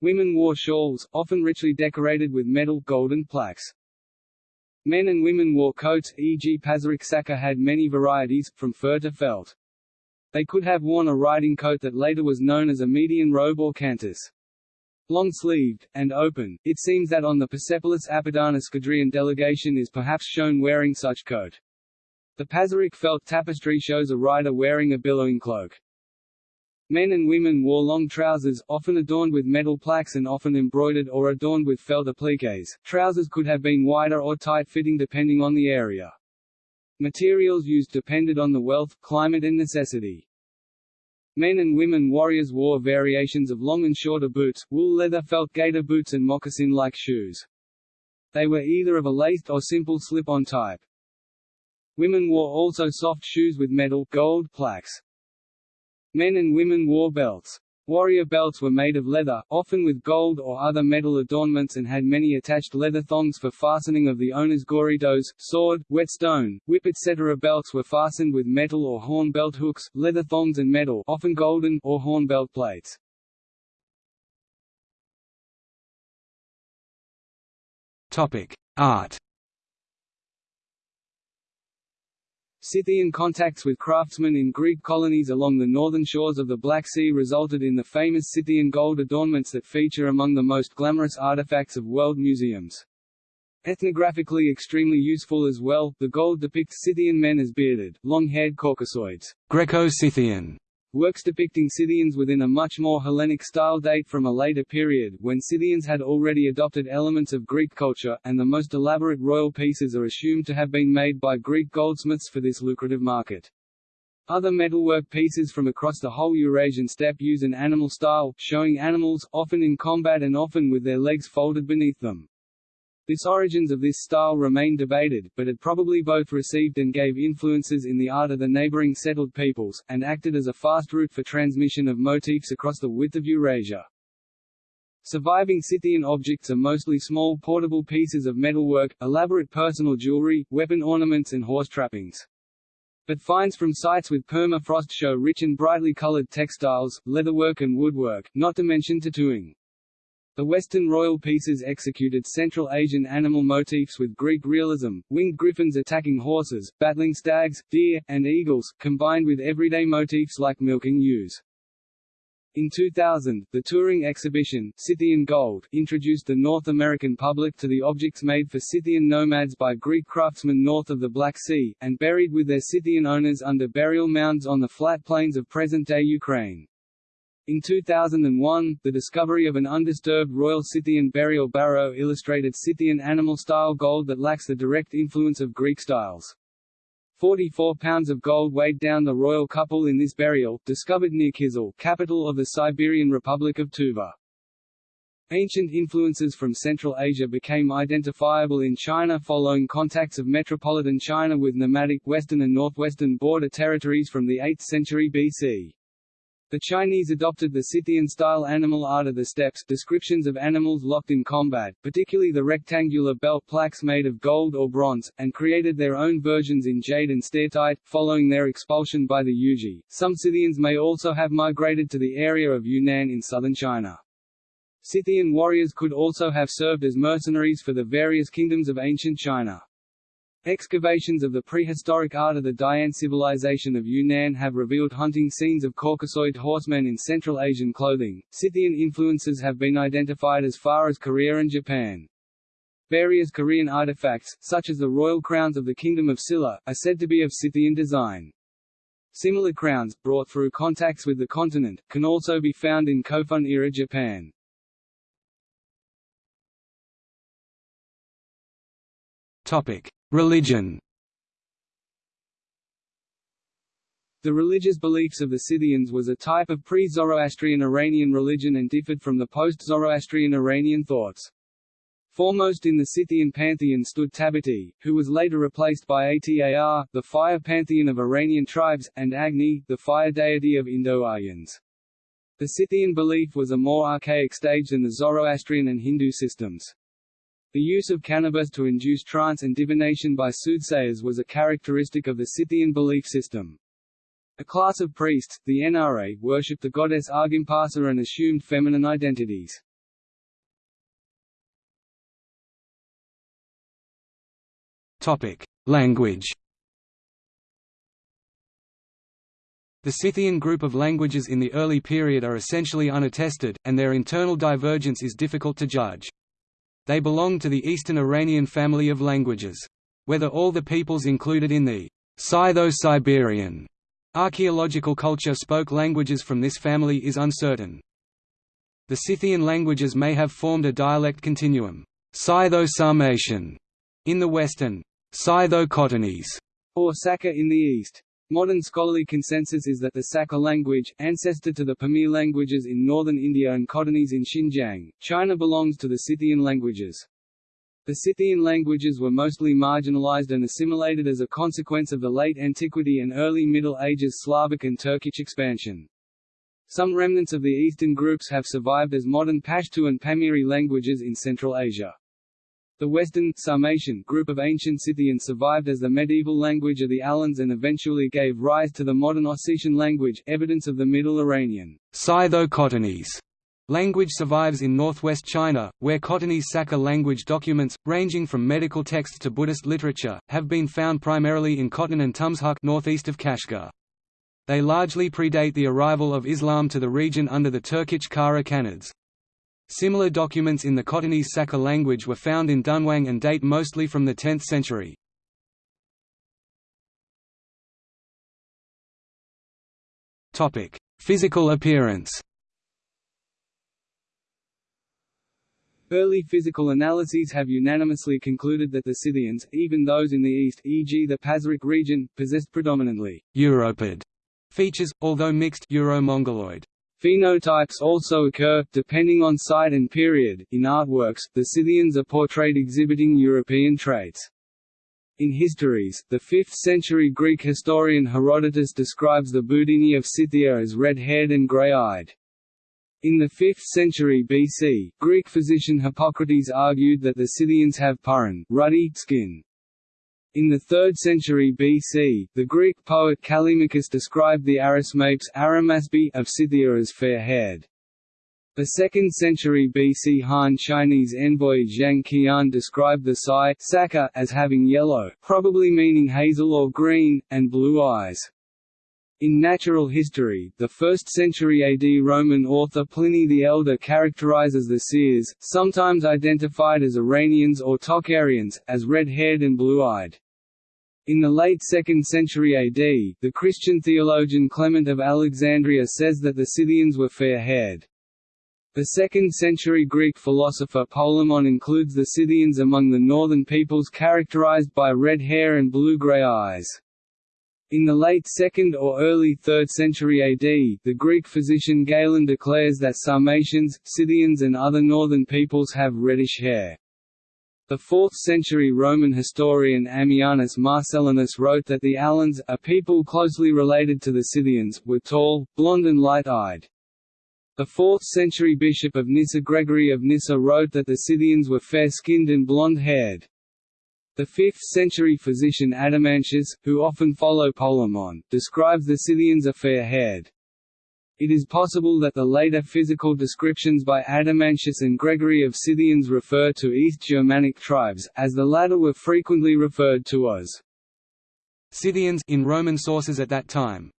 Women wore shawls, often richly decorated with metal golden plaques. Men and women wore coats, e.g. Pazyryk Saka had many varieties, from fur to felt. They could have worn a riding coat that later was known as a median robe or cantus. Long-sleeved, and open, it seems that on the Persepolis Apadana Skudrian delegation is perhaps shown wearing such coat. The Pazyryk felt tapestry shows a rider wearing a billowing cloak. Men and women wore long trousers, often adorned with metal plaques and often embroidered or adorned with felt appliques. Trousers could have been wider or tight-fitting depending on the area. Materials used depended on the wealth, climate and necessity. Men and women warriors wore variations of long and shorter boots, wool leather felt gaiter boots and moccasin-like shoes. They were either of a laced or simple slip-on type. Women wore also soft shoes with metal gold plaques. Men and women wore belts. Warrior belts were made of leather, often with gold or other metal adornments and had many attached leather thongs for fastening of the owner's gorytos, sword, whetstone, whip etc. Belts were fastened with metal or horn belt hooks, leather thongs and metal often golden or horn belt plates.
Art
Scythian contacts with craftsmen in Greek colonies along the northern shores of the Black Sea resulted in the famous Scythian gold adornments that feature among the most glamorous artifacts of world museums. Ethnographically extremely useful as well, the gold depicts Scythian men as bearded, long-haired Caucasoids.
Greco-Scythian
Works depicting Scythians within a much more Hellenic style date from a later period, when Scythians had already adopted elements of Greek culture, and the most elaborate royal pieces are assumed to have been made by Greek goldsmiths for this lucrative market. Other metalwork pieces from across the whole Eurasian steppe use an animal style, showing animals, often in combat and often with their legs folded beneath them. This origins of this style remain debated, but it probably both received and gave influences in the art of the neighboring settled peoples, and acted as a fast route for transmission of motifs across the width of Eurasia. Surviving Scythian objects are mostly small portable pieces of metalwork, elaborate personal jewelry, weapon ornaments and horse trappings. But finds from sites with permafrost show rich and brightly colored textiles, leatherwork and woodwork, not to mention tattooing. The Western royal pieces executed Central Asian animal motifs with Greek realism, winged griffins attacking horses, battling stags, deer, and eagles, combined with everyday motifs like milking ewes. In 2000, the touring exhibition, Scythian Gold, introduced the North American public to the objects made for Scythian nomads by Greek craftsmen north of the Black Sea, and buried with their Scythian owners under burial mounds on the flat plains of present-day Ukraine. In 2001, the discovery of an undisturbed Royal Scythian burial barrow illustrated Scythian animal-style gold that lacks the direct influence of Greek styles. 44 pounds of gold weighed down the royal couple in this burial, discovered near Kizil, capital of the Siberian Republic of Tuva. Ancient influences from Central Asia became identifiable in China following contacts of metropolitan China with nomadic western and northwestern border territories from the 8th century BC. The Chinese adopted the Scythian-style animal art of the steppes descriptions of animals locked in combat, particularly the rectangular belt plaques made of gold or bronze, and created their own versions in jade and steatite, following their expulsion by the Yuezhi. Some Scythians may also have migrated to the area of Yunnan in southern China. Scythian warriors could also have served as mercenaries for the various kingdoms of ancient China. Excavations of the prehistoric art of the Dian civilization of Yunnan have revealed hunting scenes of Caucasoid horsemen in Central Asian clothing. Scythian influences have been identified as far as Korea and Japan. Various Korean artifacts, such as the royal crowns of the Kingdom of Silla, are said to be of Scythian design. Similar crowns, brought through contacts with the continent, can also be found in Kofun-era Japan.
Topic: Religion.
The religious beliefs of the Scythians was a type of pre-Zoroastrian Iranian religion and differed from the post-Zoroastrian Iranian thoughts. Foremost in the Scythian pantheon stood Tabiti, who was later replaced by Atar, the fire pantheon of Iranian tribes, and Agni, the fire deity of Indo-Aryans. The Scythian belief was a more archaic stage than the Zoroastrian and Hindu systems. The use of cannabis to induce trance and divination by soothsayers was a characteristic of the Scythian belief system. A class of priests, the Enaree, worshipped the goddess Argimpasa and assumed feminine identities.
Topic: Language. The Scythian group of languages in the early period are essentially unattested, and their internal divergence is difficult to judge. They belong to the Eastern Iranian family of languages. Whether all the peoples included in the Scytho-Siberian archaeological culture spoke languages from this family is uncertain. The Scythian languages may have formed a dialect continuum Scytho-Sarmatian in the west and Scytho-Khotanese
or Saka in the east. Modern scholarly consensus is that the Saka language, ancestor to the Pamir languages in northern India and Khotanese in Xinjiang, China belongs to the Scythian languages. The Scythian languages were mostly marginalized and assimilated as a consequence of the late antiquity and early Middle Ages Slavic and Turkic expansion. Some remnants of the eastern groups have survived as modern Pashto and Pamiri languages in Central Asia. The Western Sarmatian group of ancient Scythians survived as the medieval language of the Alans and eventually gave rise to the modern Ossetian language, evidence of the Middle Iranian
Scytho-Khotanese language survives in northwest China, where Khotanese Saka language documents, ranging from medical texts to Buddhist literature, have been found primarily in Khotan and Tumxuk northeast of Kashgar. They largely predate the arrival of Islam to the region under the Turkic Kara Khanids. Similar documents in the Khotanese Saka language were found in Dunhuang and date mostly from the 10th century. Physical appearance
Early physical analyses have unanimously concluded that the Scythians, even those in the east e.g. the Pazyryk region, possessed predominantly
Europid features, although mixed Euro-Mongoloid.
Phenotypes also occur, depending on site and period. In artworks, the Scythians are portrayed exhibiting European traits. In histories, the 5th-century Greek historian Herodotus describes the Budini of Scythia as red-haired and grey-eyed. In the 5th century BC, Greek physician Hippocrates argued that the Scythians have purin ruddy skin. In the 3rd century BC, the Greek poet Callimachus described the Arimaspes of Scythia as fair-haired. The 2nd century BC Han Chinese envoy Zhang Qian described the Sai Saka as having yellow, probably meaning hazel or green, and blue eyes. In natural history, the 1st century AD Roman author Pliny the Elder characterizes the Seres, sometimes identified as Iranians or Tocharians, as red-haired and blue-eyed. In the late 2nd century AD, the Christian theologian Clement of Alexandria says that the Scythians were fair-haired. The 2nd-century Greek philosopher Polemon includes the Scythians among the northern peoples characterized by red hair and blue-gray eyes. In the late 2nd or early 3rd century AD, the Greek physician Galen declares that Sarmatians, Scythians and other northern peoples have reddish hair. The 4th-century Roman historian Ammianus Marcellinus wrote that the Alans, a people closely related to the Scythians, were tall, blond and light-eyed. The 4th-century bishop of Nyssa Gregory of Nyssa wrote that the Scythians were fair-skinned and blonde-haired. The 5th-century physician Adamantius, who often follow Polemon, describes the Scythians as fair-haired. It is possible that the later physical descriptions by Adamantius and Gregory of Scythians refer to East Germanic tribes, as the latter were frequently referred to as
Scythians in Roman sources at that time.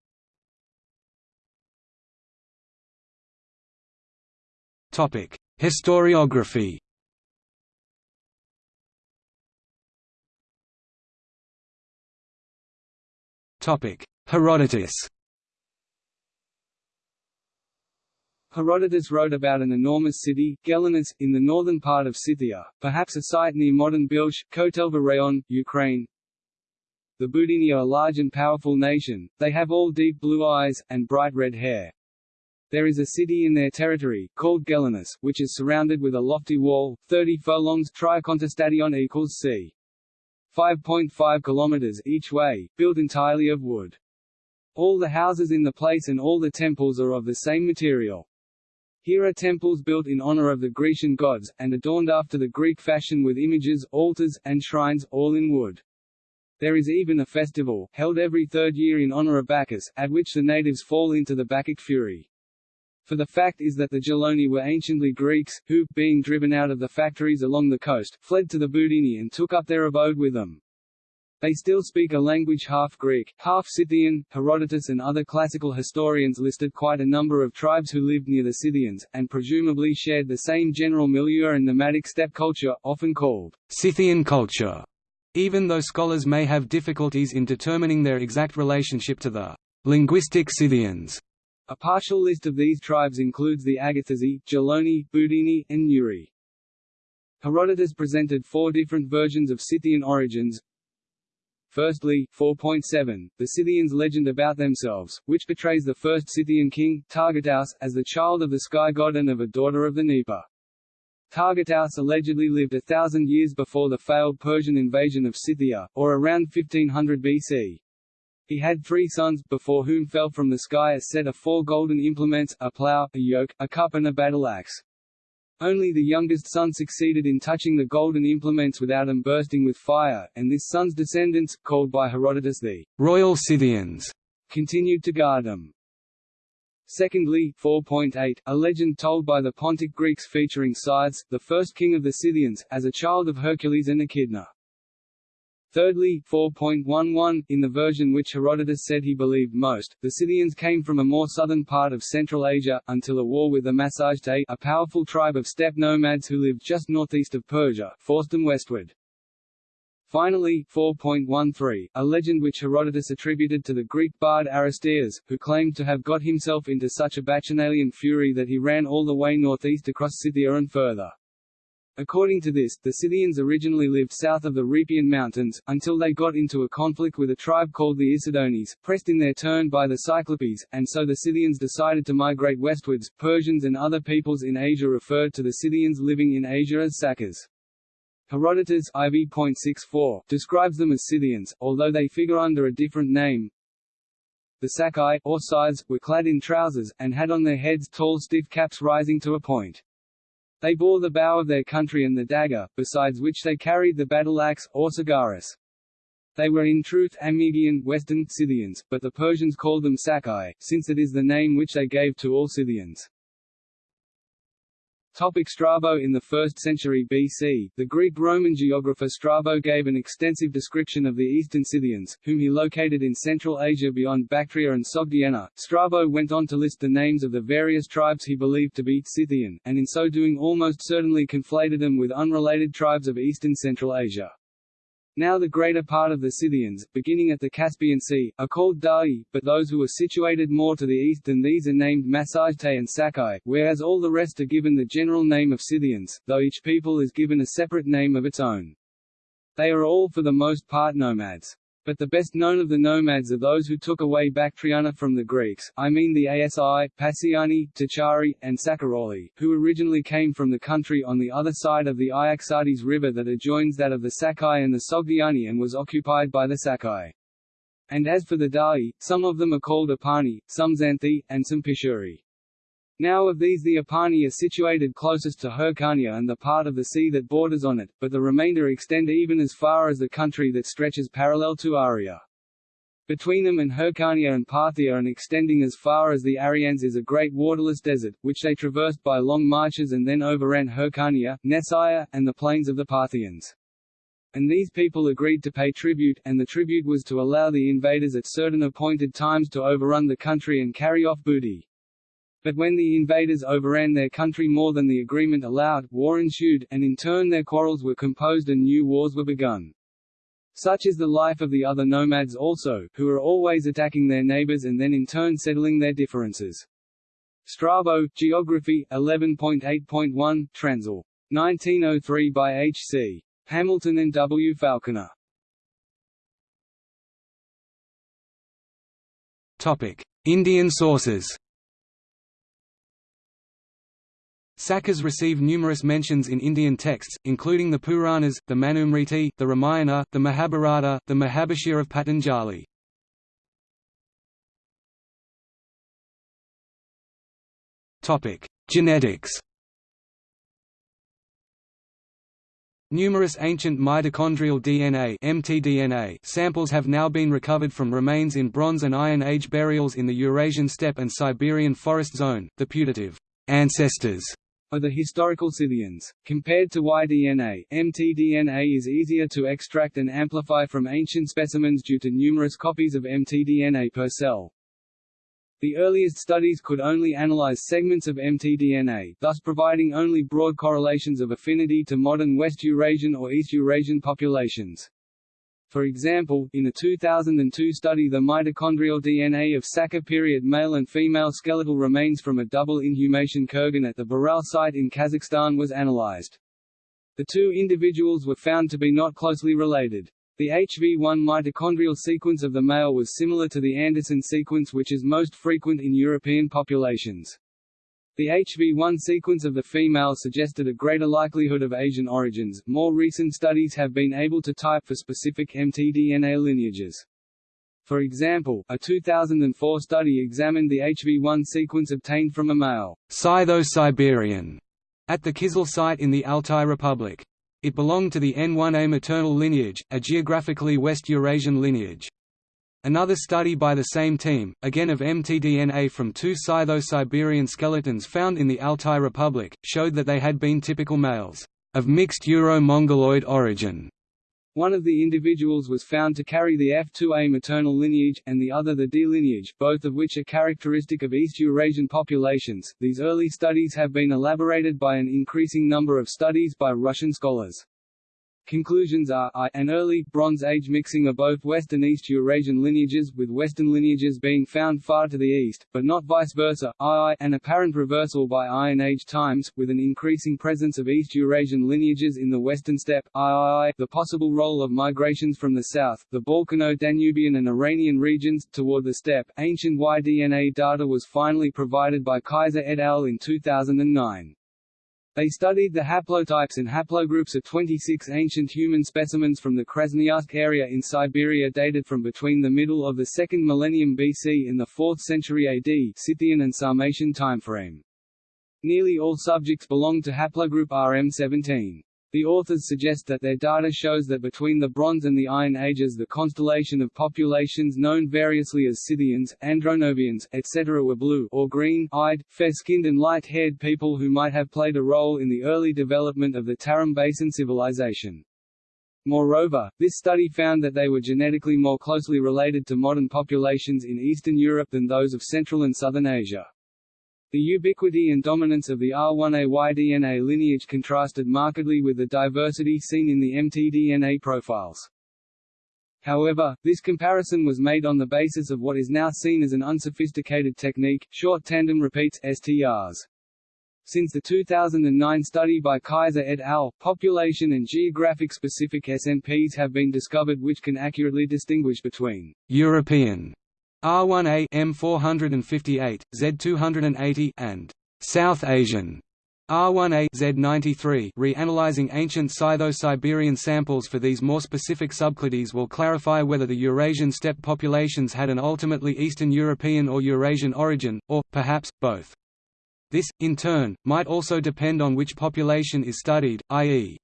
Topic: Historiography. Topic: Herodotus.
Herodotus wrote about an enormous city, Gelonus, in the northern part of Scythia, perhaps a site near modern Bilsk, Kotelva Rayon, Ukraine. The Budini are a large and powerful nation, they have all deep blue eyes, and bright red hair. There is a city in their territory, called Gelonus, which is surrounded with a lofty wall, 30 furlongs Tricontestadion equals c. 5.5 kilometers each way, built entirely of wood. All the houses in the place and all the temples are of the same material. Here are temples built in honor of the Grecian gods, and adorned after the Greek fashion with images, altars, and shrines, all in wood. There is even a festival, held every third year in honor of Bacchus, at which the natives fall into the Bacchic fury. For the fact is that the Geloni were anciently Greeks, who, being driven out of the factories along the coast, fled to the Budini and took up their abode with them. They still speak a language half Greek, half Scythian. Herodotus and other classical historians listed quite a number of tribes who lived near the Scythians, and presumably shared the same general milieu and nomadic steppe culture, often called Scythian culture, even though scholars may have difficulties in determining their exact relationship to the linguistic Scythians. A partial list of these tribes includes the Agathyrsi, Geloni, Budini, and Neuri. Herodotus presented four different versions of Scythian origins. Firstly, 4.7, the Scythians' legend about themselves, which portrays the first Scythian king, Targetaus, as the child of the sky god and of a daughter of the Dnieper. Targetaus allegedly lived a thousand years before the failed Persian invasion of Scythia, or around 1500 BC. He had three sons, before whom fell from the sky a set of four golden implements, a plough, a yoke, a cup and a battle axe. Only the youngest son succeeded in touching the golden implements without them bursting with fire, and this son's descendants, called by Herodotus the royal Scythians, continued to guard them. Secondly, 4.8, a legend told by the Pontic Greeks featuring Scythes, the first king of the Scythians, as a child of Hercules and Echidna. Thirdly, 4.11, in the version which Herodotus said he believed most, the Scythians came from a more southern part of Central Asia, until a war with the Massagetae, a powerful tribe of steppe nomads who lived just northeast of Persia, forced them westward. Finally, 4.13, a legend which Herodotus attributed to the Greek bard Aristeas, who claimed to have got himself into such a bacchanalian fury that he ran all the way northeast across Scythia and further. According to this, the Scythians originally lived south of the Rhipaean Mountains, until they got into a conflict with a tribe called the Issedones, pressed in their turn by the Cyclopes, and so the Scythians decided to migrate westwards. Persians and other peoples in Asia referred to the Scythians living in Asia as Sakas. Herodotus IV.64 describes them as Scythians, although they figure under a different name. The Sakai, or Scythes, were clad in trousers, and had on their heads tall stiff caps rising to a point. They bore the bow of their country and the dagger, besides which they carried the battle axe, or sagaris. They were in truth Amyrgian Western Scythians, but the Persians called them Sakai, since it is the name which they gave to all Scythians. Topic Strabo In the 1st century BC, the Greek-Roman geographer Strabo gave an extensive description of the eastern Scythians, whom he located in Central Asia beyond Bactria and Sogdiana. Strabo went on to list the names of the various tribes he believed to be Scythian, and in so doing almost certainly conflated them with unrelated tribes of eastern Central Asia. Now the greater part of the Scythians, beginning at the Caspian Sea, are called Da'i, but those who are situated more to the east than these are named Massagetei and Sakai, whereas all the rest are given the general name of Scythians, though each people is given a separate name of its own. They are all for the most part nomads. But the best known of the nomads are those who took away Bactriana from the Greeks, I mean the Asi, Passiani, Tachari, and Sakaroli, who originally came from the country on the other side of the Iaxartes River that adjoins that of the Sakai and the Sogdiani and was occupied by the Sakai. And as for the Da'i, some of them are called Apani, some Xanthi, and some Pishuri. Now of these the Apani are situated closest to Hyrcania and the part of the sea that borders on it, but the remainder extend even as far as the country that stretches parallel to Aria. Between them and Hyrcania and Parthia and extending as far as the Arians is a great waterless desert, which they traversed by long marches and then overran Hyrcania, Nessaya, and the plains of the Parthians. And these people agreed to pay tribute, and the tribute was to allow the invaders at certain appointed times to overrun the country and carry off booty. But when the invaders overran their country more than the agreement allowed, war ensued, and in turn their quarrels were composed and new wars were begun. Such is the life of the other nomads also, who are always attacking their neighbors and then in turn settling their differences. Strabo, Geography, 11.8.1, Transl. 1903 by H. C. Hamilton and W. Falconer.
Topic: Indian sources. Sakas receive numerous mentions in Indian texts, including the Puranas, the Manusmriti, the Ramayana, the Mahabharata, the Mahabhashya of Patanjali. Genetics Numerous ancient mitochondrial DNA (mtDNA) samples have now been recovered from remains in Bronze and Iron Age burials in the Eurasian steppe and Siberian forest zone. The putative ancestors
are the historical Scythians. Compared to Y-DNA, mtDNA is easier to extract and amplify from ancient specimens due to numerous copies of mtDNA per cell. The earliest studies could only analyze segments of mtDNA, thus providing only broad correlations of affinity to modern West Eurasian or East Eurasian populations. For example, in a 2002 study the mitochondrial DNA of Saka period male and female skeletal remains from a double inhumation kurgan at the Baral site in Kazakhstan was analyzed. The two individuals were found to be not closely related. The HV1 mitochondrial sequence of the male was similar to the Anderson sequence which is most frequent in European populations. The HV1 sequence of the female suggested a greater likelihood of Asian origins. More recent studies have been able to type for specific mtDNA lineages. For example, a 2004 study examined the HV1 sequence obtained from a male
Scytho-Siberian at the Kizil site in the Altai Republic. It belonged to the N1A maternal lineage, a geographically West Eurasian lineage. Another study by the same team, again of mtDNA from two Scytho-Siberian skeletons found in the Altai Republic, showed that they had been typical males, of mixed Euro-Mongoloid origin.
One of the individuals was found to carry the F2A maternal lineage, and the other the D lineage, both of which are characteristic of East Eurasian populations. These early studies have been elaborated by an increasing number of studies by Russian scholars. Conclusions are I, an early, Bronze Age mixing of both West and East Eurasian lineages with Western lineages being found far to the east, but not vice versa, II, an apparent reversal by Iron Age times, with an increasing presence of East Eurasian lineages in the Western steppe, III, the possible role of migrations from the south, the Balkano-Danubian and Iranian regions, toward the steppe. Ancient Y-DNA data was finally provided by Kaiser et al. in 2009. They studied the haplotypes and haplogroups of 26 ancient human specimens from the Krasnoyarsk area in Siberia dated from between the middle of the 2nd millennium BC and the 4th century AD Scythian and Sarmatian timeframe. Nearly all subjects belong to haplogroup RM17. The authors suggest that their data shows that between the Bronze and the Iron Ages the constellation of populations known variously as Scythians, Andronovians, etc. were blue or green-eyed, fair-skinned and light-haired people who might have played a role in the early development of the Tarim Basin civilization. Moreover, this study found that they were genetically more closely related to modern populations in Eastern Europe than those of Central and Southern Asia. The ubiquity and dominance of the R1AY DNA lineage contrasted markedly with the diversity seen in the mtDNA profiles. However, this comparison was made on the basis of what is now seen as an unsophisticated technique, short tandem repeats STRs. Since the 2009 study by Kaiser et al., population and geographic-specific SNPs have been discovered which can accurately distinguish between «European» R1A M458, Z280 and South Asian R1A Z93 Reanalyzing ancient Scytho-Siberian samples for these more specific subclades will clarify whether the Eurasian steppe populations had an ultimately Eastern European or Eurasian origin, or, perhaps, both. This, in turn, might also depend on which population is studied, i.e.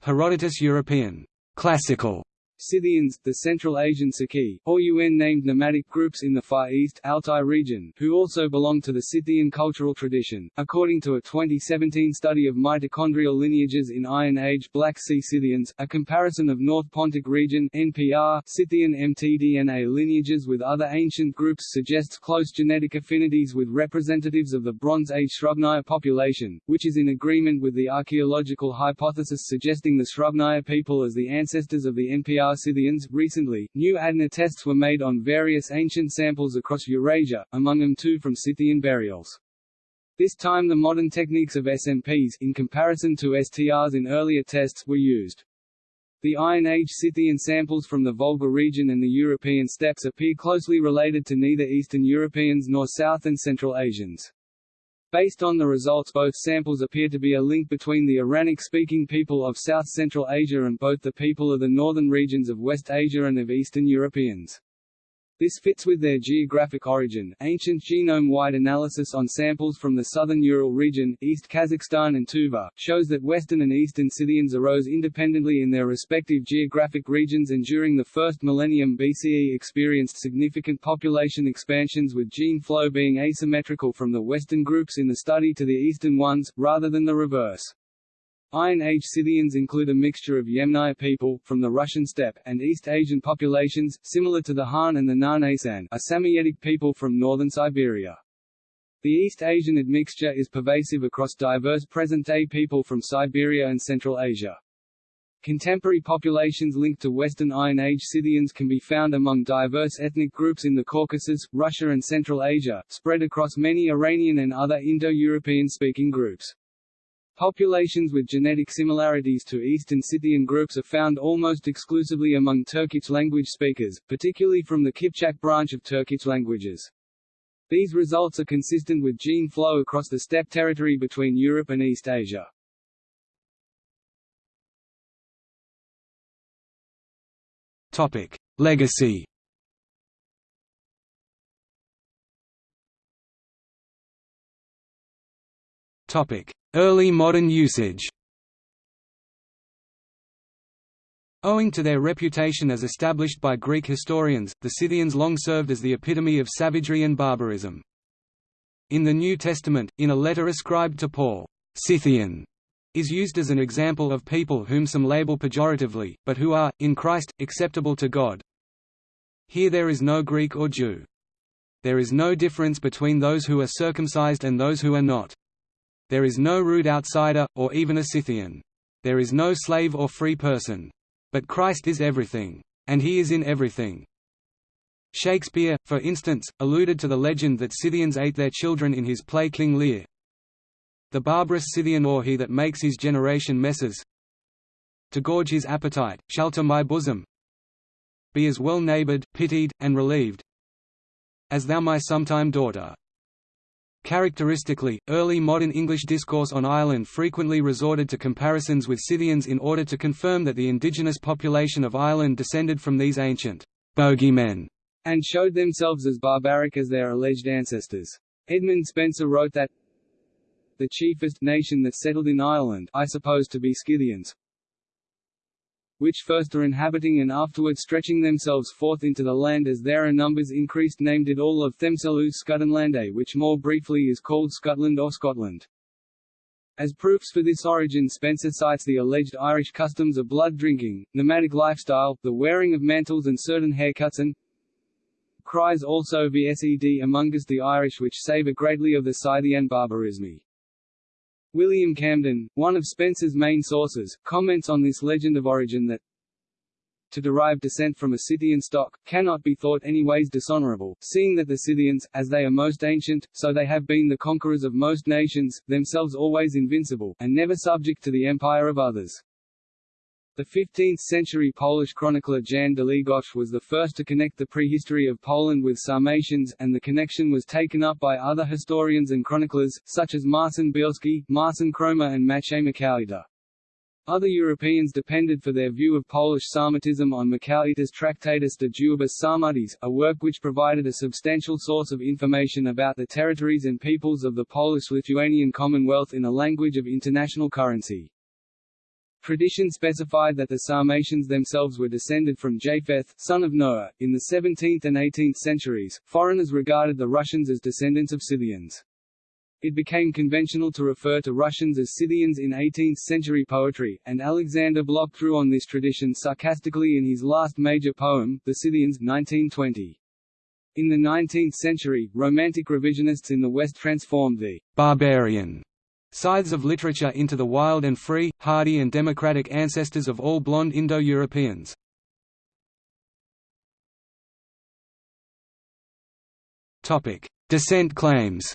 Herodotus European classical Scythians, the Central Asian Saki, or UN-named nomadic groups in the Far East Altai region, who also belong to the Scythian cultural tradition. According to a 2017 study of mitochondrial lineages in Iron Age Black Sea Scythians, a comparison of North Pontic region (NPR) Scythian mtDNA lineages with other ancient groups suggests close genetic affinities with representatives of the Bronze Age Srubnaya population, which is in agreement with the archaeological hypothesis suggesting the Srubnaya people as the ancestors of the NPR Scythians. Recently, new ADNA tests were made on various ancient samples across Eurasia, among them two from Scythian burials. This time the modern techniques of SNPs, in comparison to STRs in earlier tests, were used. The Iron Age Scythian samples from the Volga region and the European steppes appear closely related to neither Eastern Europeans nor South and Central Asians. Based on the results both samples appear to be a link between the Iranic-speaking people of South Central Asia and both the people of the northern regions of West Asia and of Eastern Europeans. This fits with their geographic origin. Ancient genome-wide analysis on samples from the southern Ural region, East Kazakhstan and Tuva, shows that Western and Eastern Scythians arose independently in their respective geographic regions and during the first millennium BCE experienced significant population expansions with gene flow being asymmetrical from the Western groups in the study to the Eastern ones, rather than the reverse. Iron Age Scythians include a mixture of Yamnaya people, from the Russian steppe, and East Asian populations, similar to the Han and the Nganasan a Samoyedic people from northern Siberia. The East Asian admixture is pervasive across diverse present-day people from Siberia and Central Asia. Contemporary populations linked to Western Iron Age Scythians can be found among diverse ethnic groups in the Caucasus, Russia and Central Asia, spread across many Iranian and other Indo-European speaking groups. Populations with genetic similarities to Eastern Scythian groups are found almost exclusively among Turkic language speakers, particularly from the Kipchak branch of Turkic languages. These results are consistent with gene flow across the steppe territory between Europe and East Asia.
Topic: Legacy. Topic: Early modern usage Owing to their reputation as established by Greek historians, the Scythians long served as the epitome of savagery and barbarism. In the New Testament, in a letter ascribed to Paul, Scythian is used as an example of people whom some label pejoratively, but who are, in Christ, acceptable to God. Here there is no Greek or Jew. There is no difference between those who are circumcised and those who are not. There is no rude outsider, or even a Scythian. there is no slave or free person. But Christ is everything. And he is in everything. Shakespeare, for instance, alluded to the legend that Scythians ate their children in his play King Lear. The barbarous Scythian or he that makes his generation messes to gorge his appetite, shelter my bosom be as well neighboured, pitied, and relieved as thou my sometime daughter. Characteristically, early modern English discourse on Ireland frequently resorted to comparisons with Scythians in order to confirm that the indigenous population of Ireland descended from these ancient bogeymen
and showed themselves as barbaric as their alleged ancestors. Edmund Spenser wrote that the chiefest nation that settled in Ireland I suppose to be Scythians, which first are inhabiting and afterward stretching themselves forth into the land as their numbers increased named it all of themselves Scutenlande eh, which more briefly is called Scotland or Scotland. As proofs for this origin Spenser cites the alleged Irish customs of blood drinking, nomadic lifestyle, the wearing of mantles and certain haircuts and cries also vsed among us the Irish which savour greatly of the Scythian barbarism. William Camden, one of Spenser's main sources, comments on this legend of origin that to derive descent from a Scythian stock, cannot be thought any ways dishonorable, seeing that the Scythians, as they are most ancient, so they have been the conquerors of most nations, themselves always invincible, and never subject to the empire of others. The 15th-century Polish chronicler Jan Długosz was the first to connect the prehistory of Poland with Sarmatians, and the connection was taken up by other historians and chroniclers, such as Marcin Bielski, Marcin Kromer and Maciej Miechowita. Other Europeans depended for their view of Polish Sarmatism on Miechowita's Tractatus de duabus Sarmatiis, a work which provided a substantial source of information about the territories and peoples of the Polish-Lithuanian Commonwealth in a language of international currency. Tradition specified that the Sarmatians themselves were descended from Japheth, son of Noah. In the 17th and 18th centuries, foreigners regarded the Russians as descendants of Scythians. It became conventional to refer to Russians as Scythians in 18th-century poetry, and Alexander Blok drew on this tradition sarcastically in his last major poem, The Scythians 1920. In the 19th century, Romantic revisionists in the West transformed the «barbarian» Scythes of literature into the wild and free, hardy and democratic ancestors of all blonde Indo-Europeans. Descent claims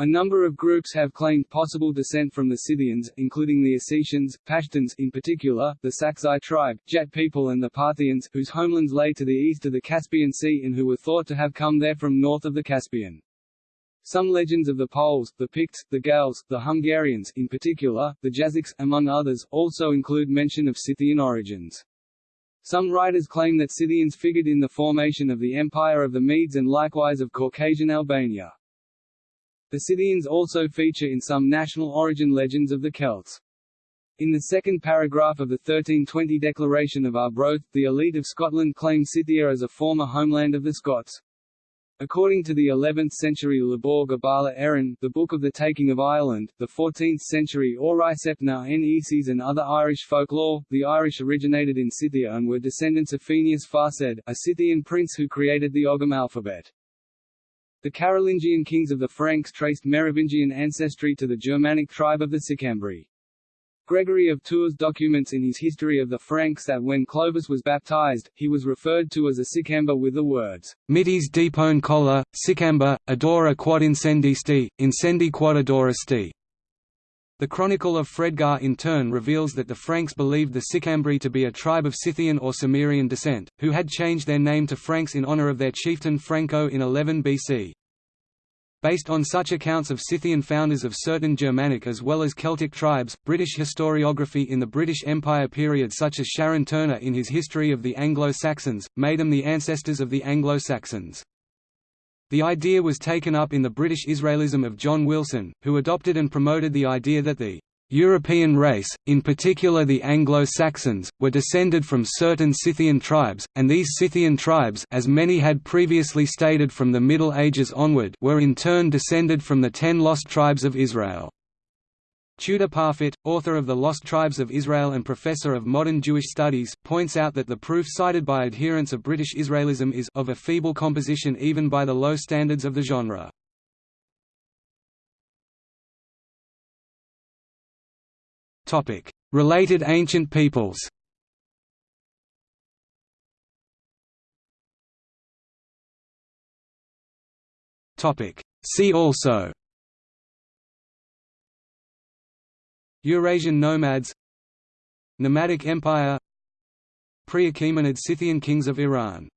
A number of groups have claimed possible descent from the Scythians, including the Ossetians, Pashtuns in particular, the Sakzai tribe, Jat people and the Parthians, whose homelands lay to the east of the Caspian Sea and who were thought to have come there from north of the Caspian. Some legends of the Poles, the Picts, the Gauls, the Hungarians in particular, the Jazyks, among others, also include mention of Scythian origins. Some writers claim that Scythians figured in the formation of the Empire of the Medes and likewise of Caucasian Albania. The Scythians also feature in some national origin legends of the Celts. In the second paragraph of the 1320 Declaration of Arbroath, the elite of Scotland claim Scythia as a former homeland of the Scots. According to the 11th-century Lebor Gabála Érenn, the Book of the Taking of Ireland, the 14th-century Auraicept na n-Éces and other Irish folklore, the Irish originated in Scythia and were descendants of Fénius Farsaid, a Scythian prince who created the Ogham alphabet. The Carolingian kings of the Franks traced Merovingian ancestry to the Germanic tribe of the Sicambri. Gregory of Tours documents in his History of the Franks that when Clovis was baptized, he was referred to as a Sicamber with the words, Mitis depone colla, Sicamber, adora quod incendisti, incendi quod adorasti. The Chronicle of Fredegar in turn reveals that the Franks believed the Sicambri to be a tribe of Scythian or Cimmerian descent, who had changed their name to Franks in honor of their chieftain Franco in 11 BC. Based on such accounts of Scythian founders of certain Germanic as well as Celtic tribes, British historiography in the British Empire period such as Sharon Turner in his History of the Anglo-Saxons, made them the ancestors of the Anglo-Saxons. The idea was taken up in the British Israelism of John Wilson, who adopted and promoted the idea that the European race, in particular the Anglo-Saxons, were descended from certain Scythian tribes, and these Scythian tribes as many had previously stated from the Middle Ages onward were in turn descended from the ten lost tribes of Israel. Tudor Parfitt, author of The Lost Tribes of Israel and professor of modern Jewish studies, points out that the proof cited by adherents of British Israelism is of a feeble composition even by the low standards of the genre.
Related ancient peoples. See also. Eurasian nomads. Nomadic empire. Pre-Achaemenid Scythian kings of Iran